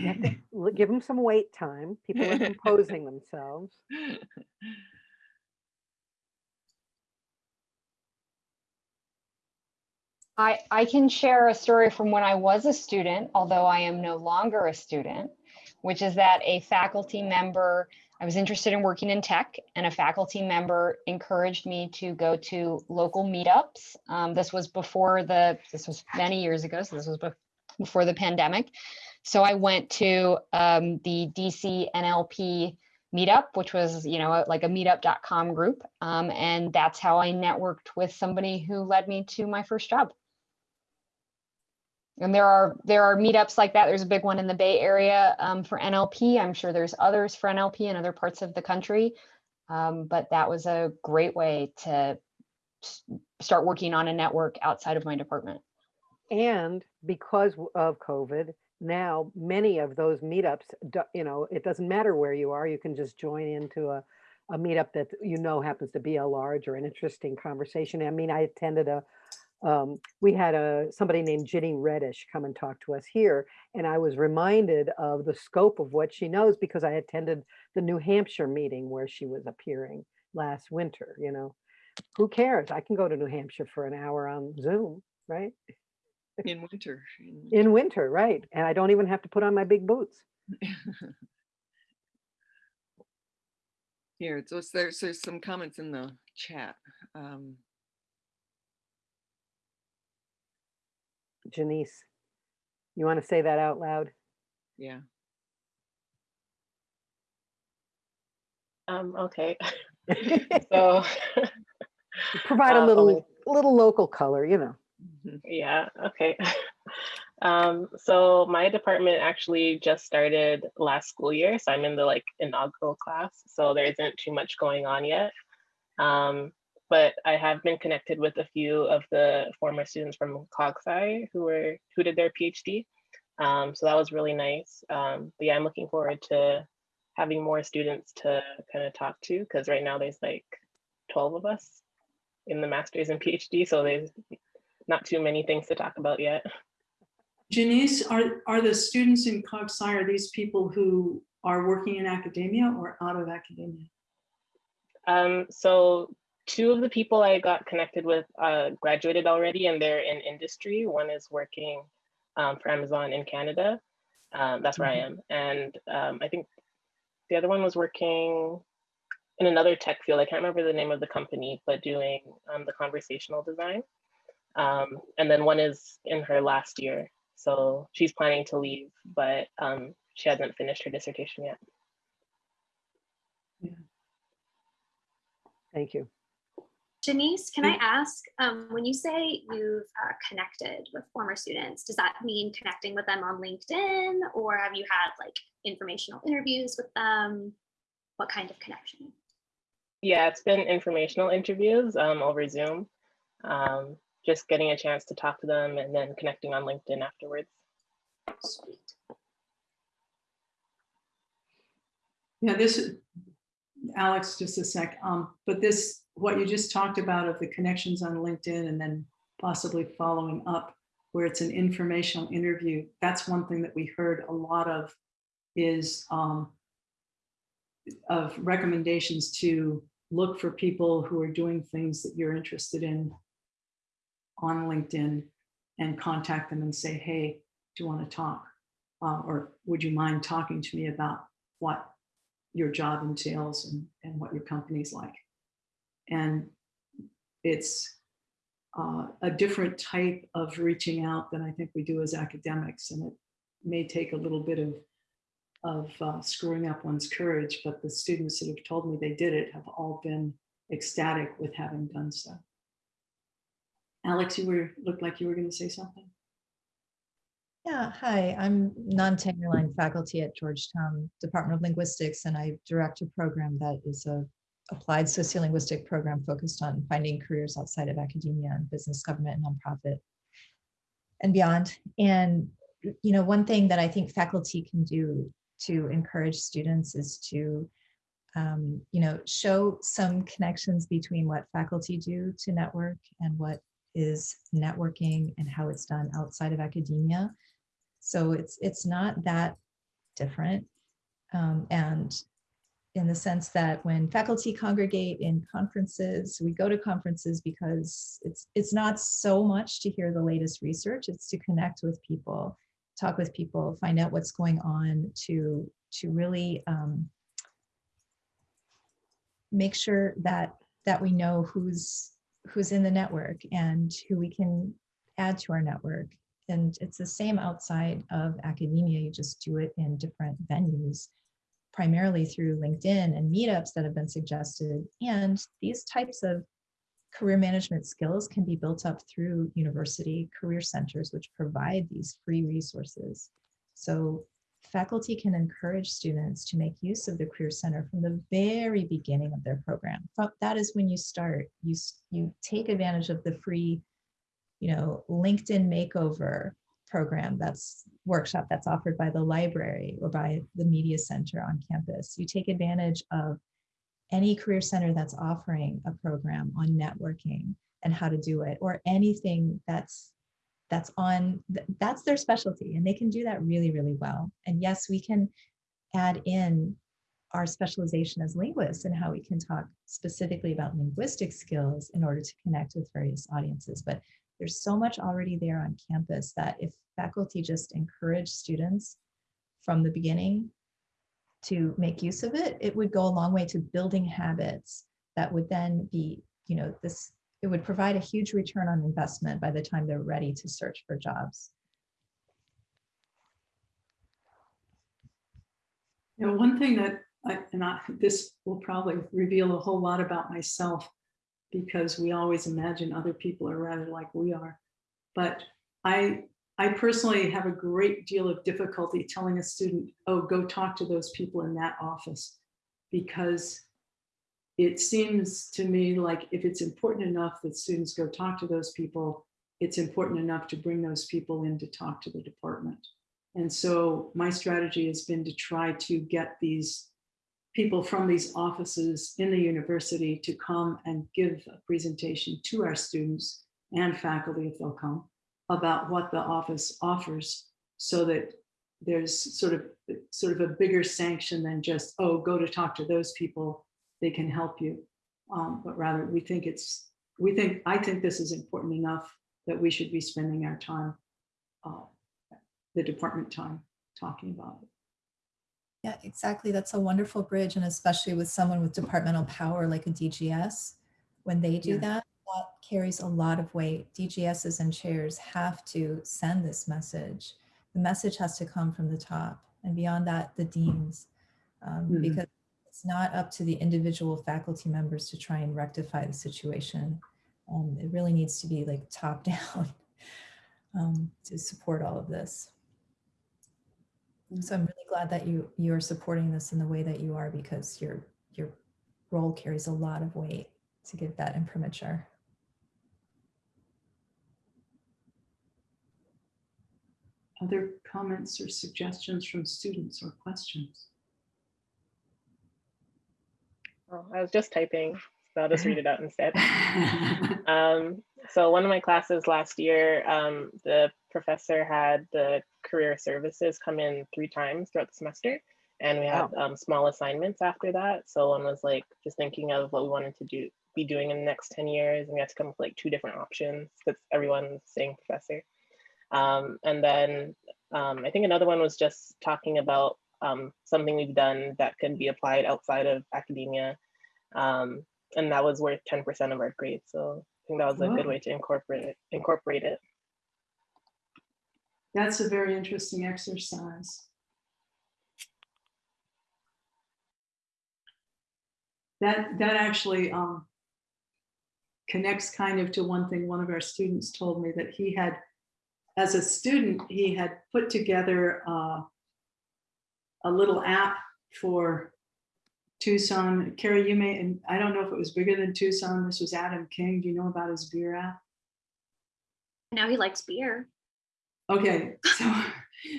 You have to l- Give them some wait time. People are composing themselves. I, I can share a story from when I was a student, although I am no longer a student, which is that a faculty member, I was interested in working in tech, and a faculty member encouraged me to go to local meetups. Um, this was before the, this was many years ago, so this was before the pandemic. So I went to um, the DC NLP meetup, which was, you know, like a meetup.com group. Um, and that's how I networked with somebody who led me to my first job. And there are there are meetups like that. There's a big one in the Bay Area um, for NLP. I'm sure there's others for NLP in other parts of the country. Um, but that was a great way to start working on a network outside of my department. And because of COVID, now many of those meetups, you know, it doesn't matter where you are, you can just join into a, a meetup that you know happens to be a large or an interesting conversation. I mean, I attended a, um, we had a, somebody named Ginny Redish come and talk to us here. And I was reminded of the scope of what she knows because I attended the New Hampshire meeting where she was appearing last winter, you know. Who cares? I can go to New Hampshire for an hour on Zoom, right? In winter. in- In winter, right? And I don't even have to put on my big boots. Here, so there's, there's some comments in the chat. Um, Janice, you want to say that out loud? yeah, Um, okay, so, Provide a Uh, little, only- little local color, you know. mhm, yeah, okay. Um, so my department actually just started last school year, so I'm in the like inaugural class, so there isn't too much going on yet. Um, but I have been connected with a few of the former students from CogSci who were, who did their PhD. Um, so that was really nice. Um, but yeah, I'm looking forward to having more students to kind of talk to, because right now there's like 12 of us in the master's and PhD, so there's not too many things to talk about yet. Janice, are, are the students in Cog Sci, are these people who are working in academia or out of academia? Um, so two of the people I got connected with uh, graduated already and they're in industry. One is working um, for Amazon in Canada. Um, that's where I am. And um, I think the other one was working in another tech field. I can't remember the name of the company, but doing um, the conversational design. Um, and then one is in her last year. So she's planning to leave, but um, she hasn't finished her dissertation yet. Yeah. Thank you. Janice, can I Mm. ask, um, when you say you've uh, connected with former students, does that mean connecting with them on LinkedIn or have you had like informational interviews with them? What kind of connection? Yeah, it's been informational interviews um, over Zoom. Um, just getting a chance to talk to them and then connecting on LinkedIn afterwards. Sweet. Yeah, this, Alex, just a sec, um, but this, what you just talked about of the connections on LinkedIn and then possibly following up where it's an informational interview, that's one thing that we heard a lot of is um, of recommendations to look for people who are doing things that you're interested in on LinkedIn and contact them and say, hey, do you want to talk? Uh, or would you mind talking to me about what your job entails and, and what your company's like. And it's uh, a different type of reaching out than I think we do as academics. And it may take a little bit of, of uh, screwing up one's courage, but the students that have told me they did it have all been ecstatic with having done so. Alex, you were, looked like you were going to say something. Yeah, hi, I'm non-tenure line faculty at Georgetown Department of Linguistics, and I direct a program that is a applied sociolinguistic program focused on finding careers outside of academia and business, government, and nonprofit and beyond. And, you know, one thing that I think faculty can do to encourage students is to, um, you know, show some connections between what faculty do to network and what is networking and how it's done outside of academia. So it's it's not that different. Um, and in the sense that when faculty congregate in conferences, we go to conferences because it's it's not so much to hear the latest research, it's to connect with people, talk with people, find out what's going on to to really um, make sure that that we know who's who's in the network and who we can add to our network and it's the same outside of academia. You just do it in different venues, primarily through LinkedIn and meetups that have been suggested. And these types of career management skills can be built up through university career centers, which provide these free resources. So faculty can encourage students to make use of the Career Center from the very beginning of their program. That is when you start. You, you take advantage of the free you know, LinkedIn makeover program that's workshop that's offered by the library or by the media center on campus. You take advantage of any career center that's offering a program on networking and how to do it or anything that's that's on that's their specialty and they can do that really really well and yes we can add in our specialization as linguists and how we can talk specifically about linguistic skills in order to connect with various audiences but there's so much already there on campus that if faculty just encourage students from the beginning to make use of it, it would go a long way to building habits that would then be, you know, this, it would provide a huge return on investment by the time they're ready to search for jobs. You know, one thing that I, and I, this will probably reveal a whole lot about myself because we always imagine other people are rather like we are. But I, I personally have a great deal of difficulty telling a student, oh, go talk to those people in that office, because it seems to me like if it's important enough that students go talk to those people, it's important enough to bring those people in to talk to the department. And so my strategy has been to try to get these people from these offices in the university to come and give a presentation to our students and faculty if they'll come about what the office offers so that there's sort of sort of a bigger sanction than just oh go to talk to those people. They can help you. Um, but rather we think it's we think i think this is important enough that we should be spending our time uh, the department time talking about it yeah, exactly. That's a wonderful bridge. And especially with someone with departmental power like a DGS, when they do Yeah. that, that carries a lot of weight. DGSs and chairs have to send this message. The message has to come from the top and beyond that, the deans, um, Mhm. because it's not up to the individual faculty members to try and rectify the situation. Um, it really needs to be like top down um, to support all of this. So I'm really glad that you you're supporting this in the way that you are because your your role carries a lot of weight to give that imprimatur. Other comments or suggestions from students or questions? Oh, I was just typing, so I'll just read it out instead. Um, so one of my classes last year, um, the professor had the career services come in three times throughout the semester. And we had um, small assignments after that. So one was like just thinking of what we wanted to do, be doing in the next 10 years. And we had to come up with like two different options because everyone's saying professor. Um, and then um, I think another one was just talking about um, something we've done that can be applied outside of academia. Um, and that was worth 10% of our grade. So I think that was a good way to incorporate it, incorporate it. That's a very interesting exercise. That, that actually, um, connects kind of to one thing one of our students told me that he had, as a student, he had put together uh, a little app for Tucson. Carrie, you may, and I don't know if it was bigger than Tucson. This was Adam King. Do you know about his beer app? Now he likes beer. Okay, so,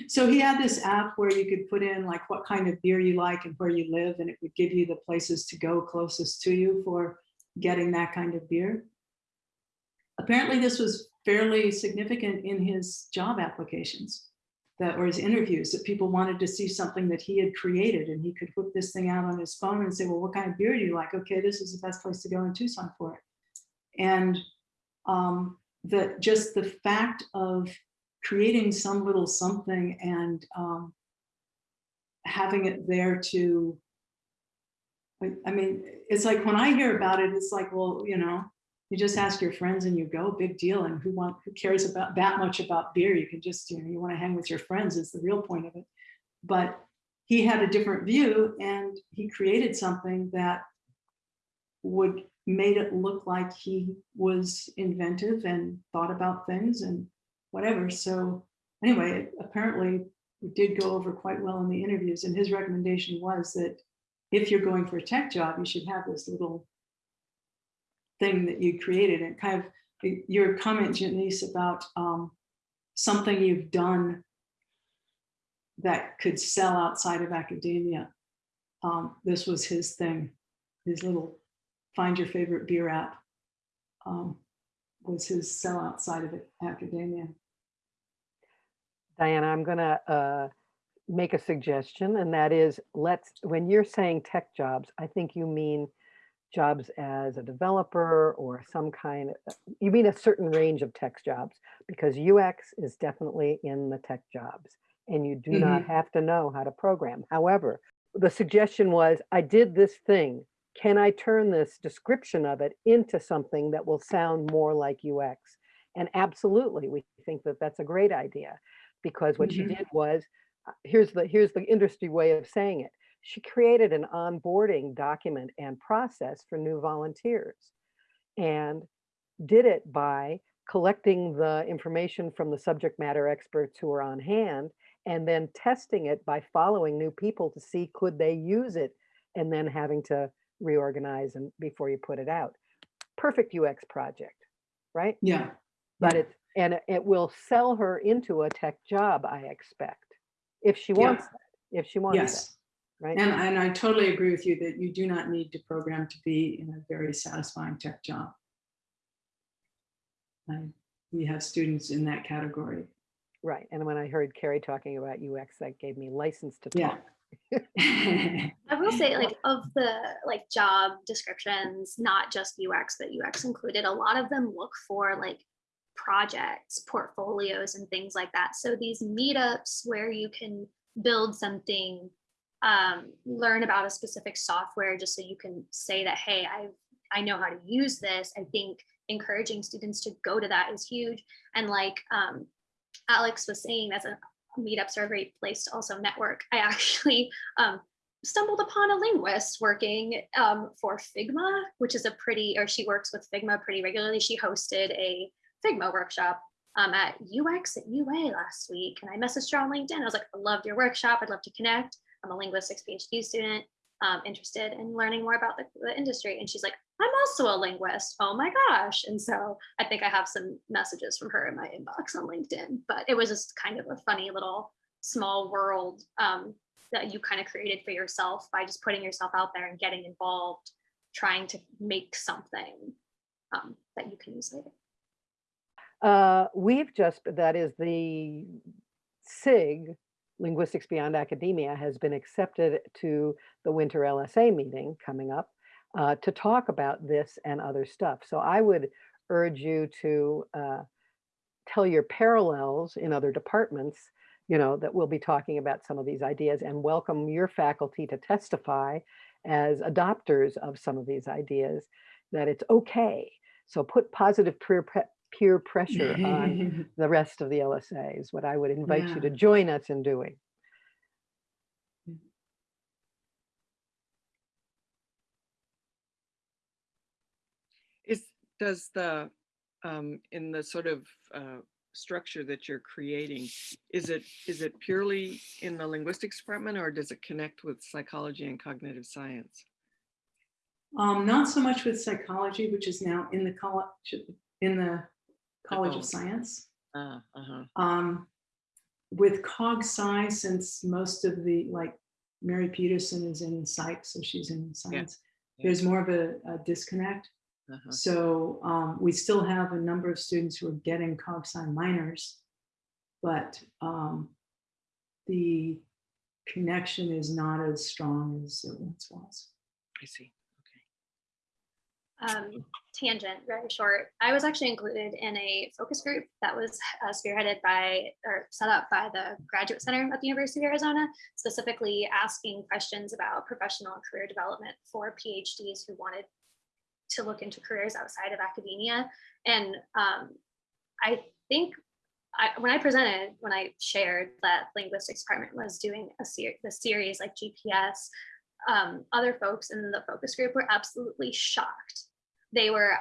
so he had this app where you could put in like what kind of beer you like and where you live, and it would give you the places to go closest to you for getting that kind of beer. Apparently, this was fairly significant in his job applications that or his interviews that people wanted to see something that he had created and he could whip this thing out on his phone and say, well, what kind of beer do you like? Okay, this is the best place to go in Tucson for it. And um, that just the fact of creating some little something and um, having it there to, I, mean, it's like when I hear about it, it's like, well, you know, you just ask your friends and you go, big deal. And who want, who cares about that much about beer? You can just, you know, you want to hang with your friends is the real point of it. But he had a different view and he created something that would made it look like he was inventive and thought about things and whatever. So anyway, apparently it did go over quite well in the interviews. And his recommendation was that if you're going for a tech job, you should have this little thing that you created and kind of your comment, Janice, about um, something you've done that could sell outside of academia. Um, this was his thing, his little find your favorite beer app um, was his sell outside of it, academia. Diana, I'm gonna uh, make a suggestion, and that is, let's, when you're saying tech jobs, I think you mean jobs as a developer or some kind, of you mean a certain range of tech jobs, because UX is definitely in the tech jobs, and you do not have to know how to program. However, the suggestion was, I did this thing. Can I turn this description of it into something that will sound more like UX? And absolutely, we think that that's a great idea because what she Mhm. did was, uh, here's the, here's the industry way of saying it. She created an onboarding document and process for new volunteers and did it by collecting the information from the subject matter experts who are on hand and then testing it by following new people to see could they use it and then having to reorganize and before you put it out. Perfect UX project, right? Yeah. But yeah. it, and it- will sell her into a tech job, I expect, if she Yeah. wants that, if she wants Yes. that, right? And, and I totally agree with you that you do not need to program to be in a very satisfying tech job. And we have students in that category. Right, and when I heard Carrie talking about UX, that gave me license to Yeah. I will say, like, of the like job descriptions, not just UX, but UX included, a lot of them look for like projects, portfolios, and things like that. So these meetups where you can build something, um, learn about a specific software, just so you can say that, hey, I I know how to use this. I think encouraging students to go to that is huge. And like um, Alex was saying, that's a meetups are a great place to also network. I actually um, stumbled upon a linguist working um, for Figma, which is a pretty, or she works with Figma pretty regularly. She hosted a Figma workshop um, at UX at UA last week. And I messaged her on LinkedIn. I was like, I loved your workshop. I'd love to connect. I'm a linguistics PhD student, um, interested in learning more about the, the industry. And she's like, I'm also a linguist. Oh my gosh. And so I think I have some messages from her in my inbox on LinkedIn, but it was just kind of a funny little small world um, that you kind of created for yourself by just putting yourself out there and getting involved, trying to make something um, that you can use later. Uh, we've just, that is the SIG, Linguistics Beyond Academia, has been accepted to the winter LSA meeting coming up uh, to talk about this and other stuff. So I would urge you to uh, tell your parallels in other departments, you know, that we'll be talking about some of these ideas and welcome your faculty to testify as adopters of some of these ideas, that it's okay. So put positive peer, peer pressure on the rest of the LSA is what I would invite you to join us in doing. Is, does the, um, in the sort of, uh, structure that you're creating, is it, is it purely in the linguistics department or does it connect with psychology and cognitive science? Um, not so much with psychology, which is now in the college, in the College Oh. of Science. Ah, uh-huh, Um, with cog sci, since most of the, like Mary Peterson is in psych, so she's in science. yeah. There's more of a, a disconnect. Uh-huh. So um, we still have a number of students who are getting cog sci minors, but um, the connection is not as strong as it once was. I see. um, tangent, very short. I was actually included in a focus group that was uh, spearheaded by or set up by the Graduate Center at the University of Arizona, specifically asking questions about professional and career development for PhDs who wanted to look into careers outside of academia. And um, I think I, when I presented, when I shared that linguistics department was doing a ser- the series like GPS, um, other folks in the focus group were absolutely shocked. They were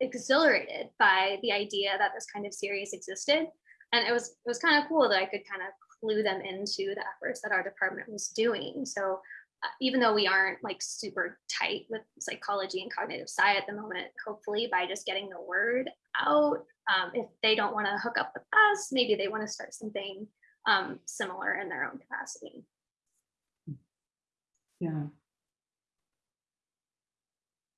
exhilarated by the idea that this kind of series existed. And it was it was kind of cool that I could kind of clue them into the efforts that our department was doing. So even though we aren't like super tight with psychology and cognitive sci at the moment, hopefully by just getting the word out, um, if they don't want to hook up with us, maybe they want to start something um, similar in their own capacity. Yeah.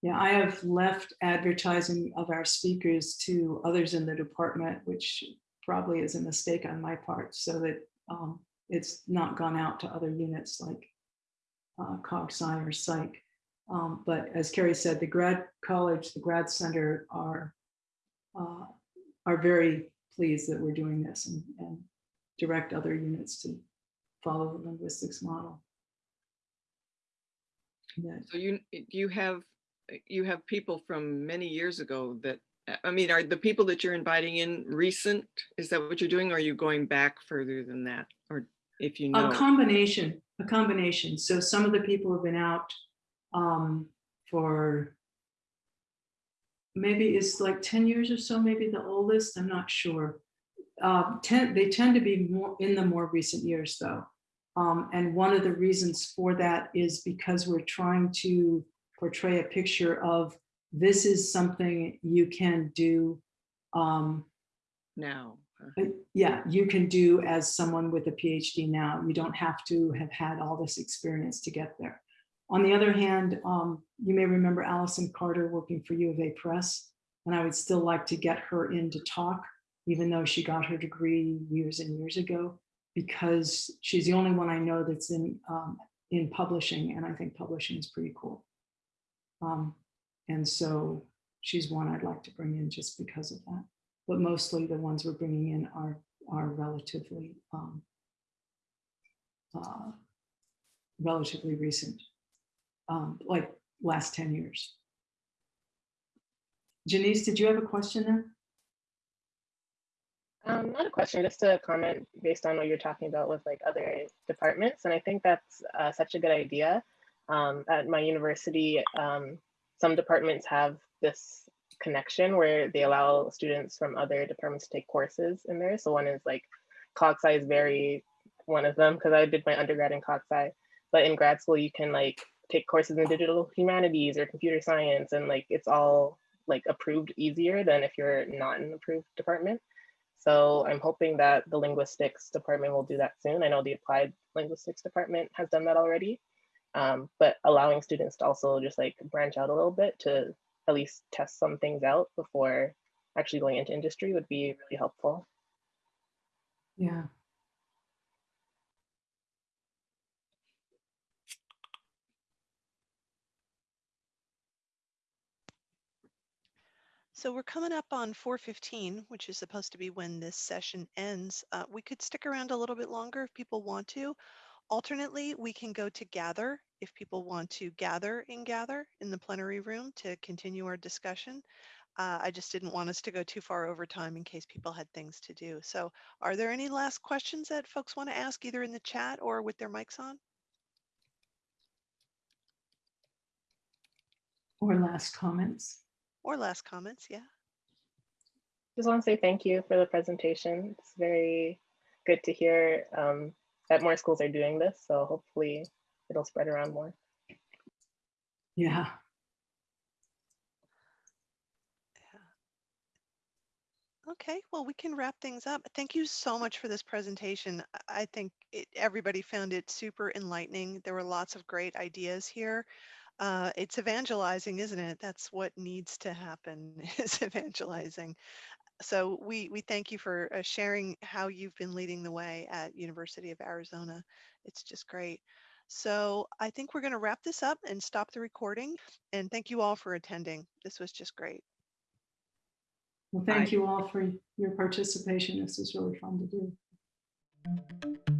Yeah, I have left advertising of our speakers to others in the department, which probably is a mistake on my part, so that um, it's not gone out to other units like uh, Cog Sci or Psych. Um, but as Carrie said, the grad college, the grad center are uh, are very pleased that we're doing this and, and direct other units to follow the linguistics model. That- So you, you have, you have people from many years ago that, I mean, are the people that you're inviting in recent? Is that what you're doing? Or are you going back further than that? Or if you know? A combination, a combination. So some of the people have been out um, for maybe it's like 10 years or so, maybe the oldest, I'm not sure. Uh, tend, they tend to be more in the more recent years though. Um, and one of the reasons for that is because we're trying to portray a picture of this is something you can do um, Now. Uh, yeah, you can do as someone with a PhD now. You don't have to have had all this experience to get there. On the other hand, um, you may remember Allyson Carter working for U of A Press, and I would still like to get her in to talk, even though she got her degree years and years ago, because she's the only one I know that's in um, in publishing, and I think publishing is pretty cool. Um, and so she's one I'd like to bring in just because of that but mostly the ones we're bringing in are are relatively um, uh, relatively recent, um, like last 10 years. Janice, did you have a question there? Um, not a question, just a comment based on what you're talking about with like other departments. And I think that's uh, such a good idea. Um, at my university, um, some departments have this connection where they allow students from other departments to take courses in there. So one is like cog sci is very one of them because I did my undergrad in cog sci. But in grad school, you can like take courses in digital humanities or computer science, and like it's all like approved easier than if you're not an approved department. So I'm hoping that the linguistics department will do that soon. I know the applied linguistics department has done that already. Um, but allowing students to also just like branch out a little bit to at least test some things out before actually going into industry would be really helpful. Yeah. So we're coming up on 4:15, which is supposed to be when this session ends. Uh, we could stick around a little bit longer if people want to. Alternately, we can go to gather if people want to gather and gather in the plenary room to continue our discussion. Uh, I just didn't want us to go too far over time in case people had things to do. So are there any last questions that folks want to ask either in the chat or with their mics on? Or last comments? or last comments, yeah. Just want to say thank you for the presentation. It's very good to hear um, that more schools are doing this. So hopefully it'll spread around more. Yeah. Okay, well, we can wrap things up. Thank you so much for this presentation. I I think it, everybody found it super enlightening. There were lots of great ideas here. Uh, it's evangelizing, isn't it? That's what needs to happen is evangelizing. So we we thank you for uh, sharing how you've been leading the way at University of Arizona. It's just great. So I think we're going to wrap this up and stop the recording. And thank you all for attending. This was just great. Well, thank you all for your participation. This was really fun to do.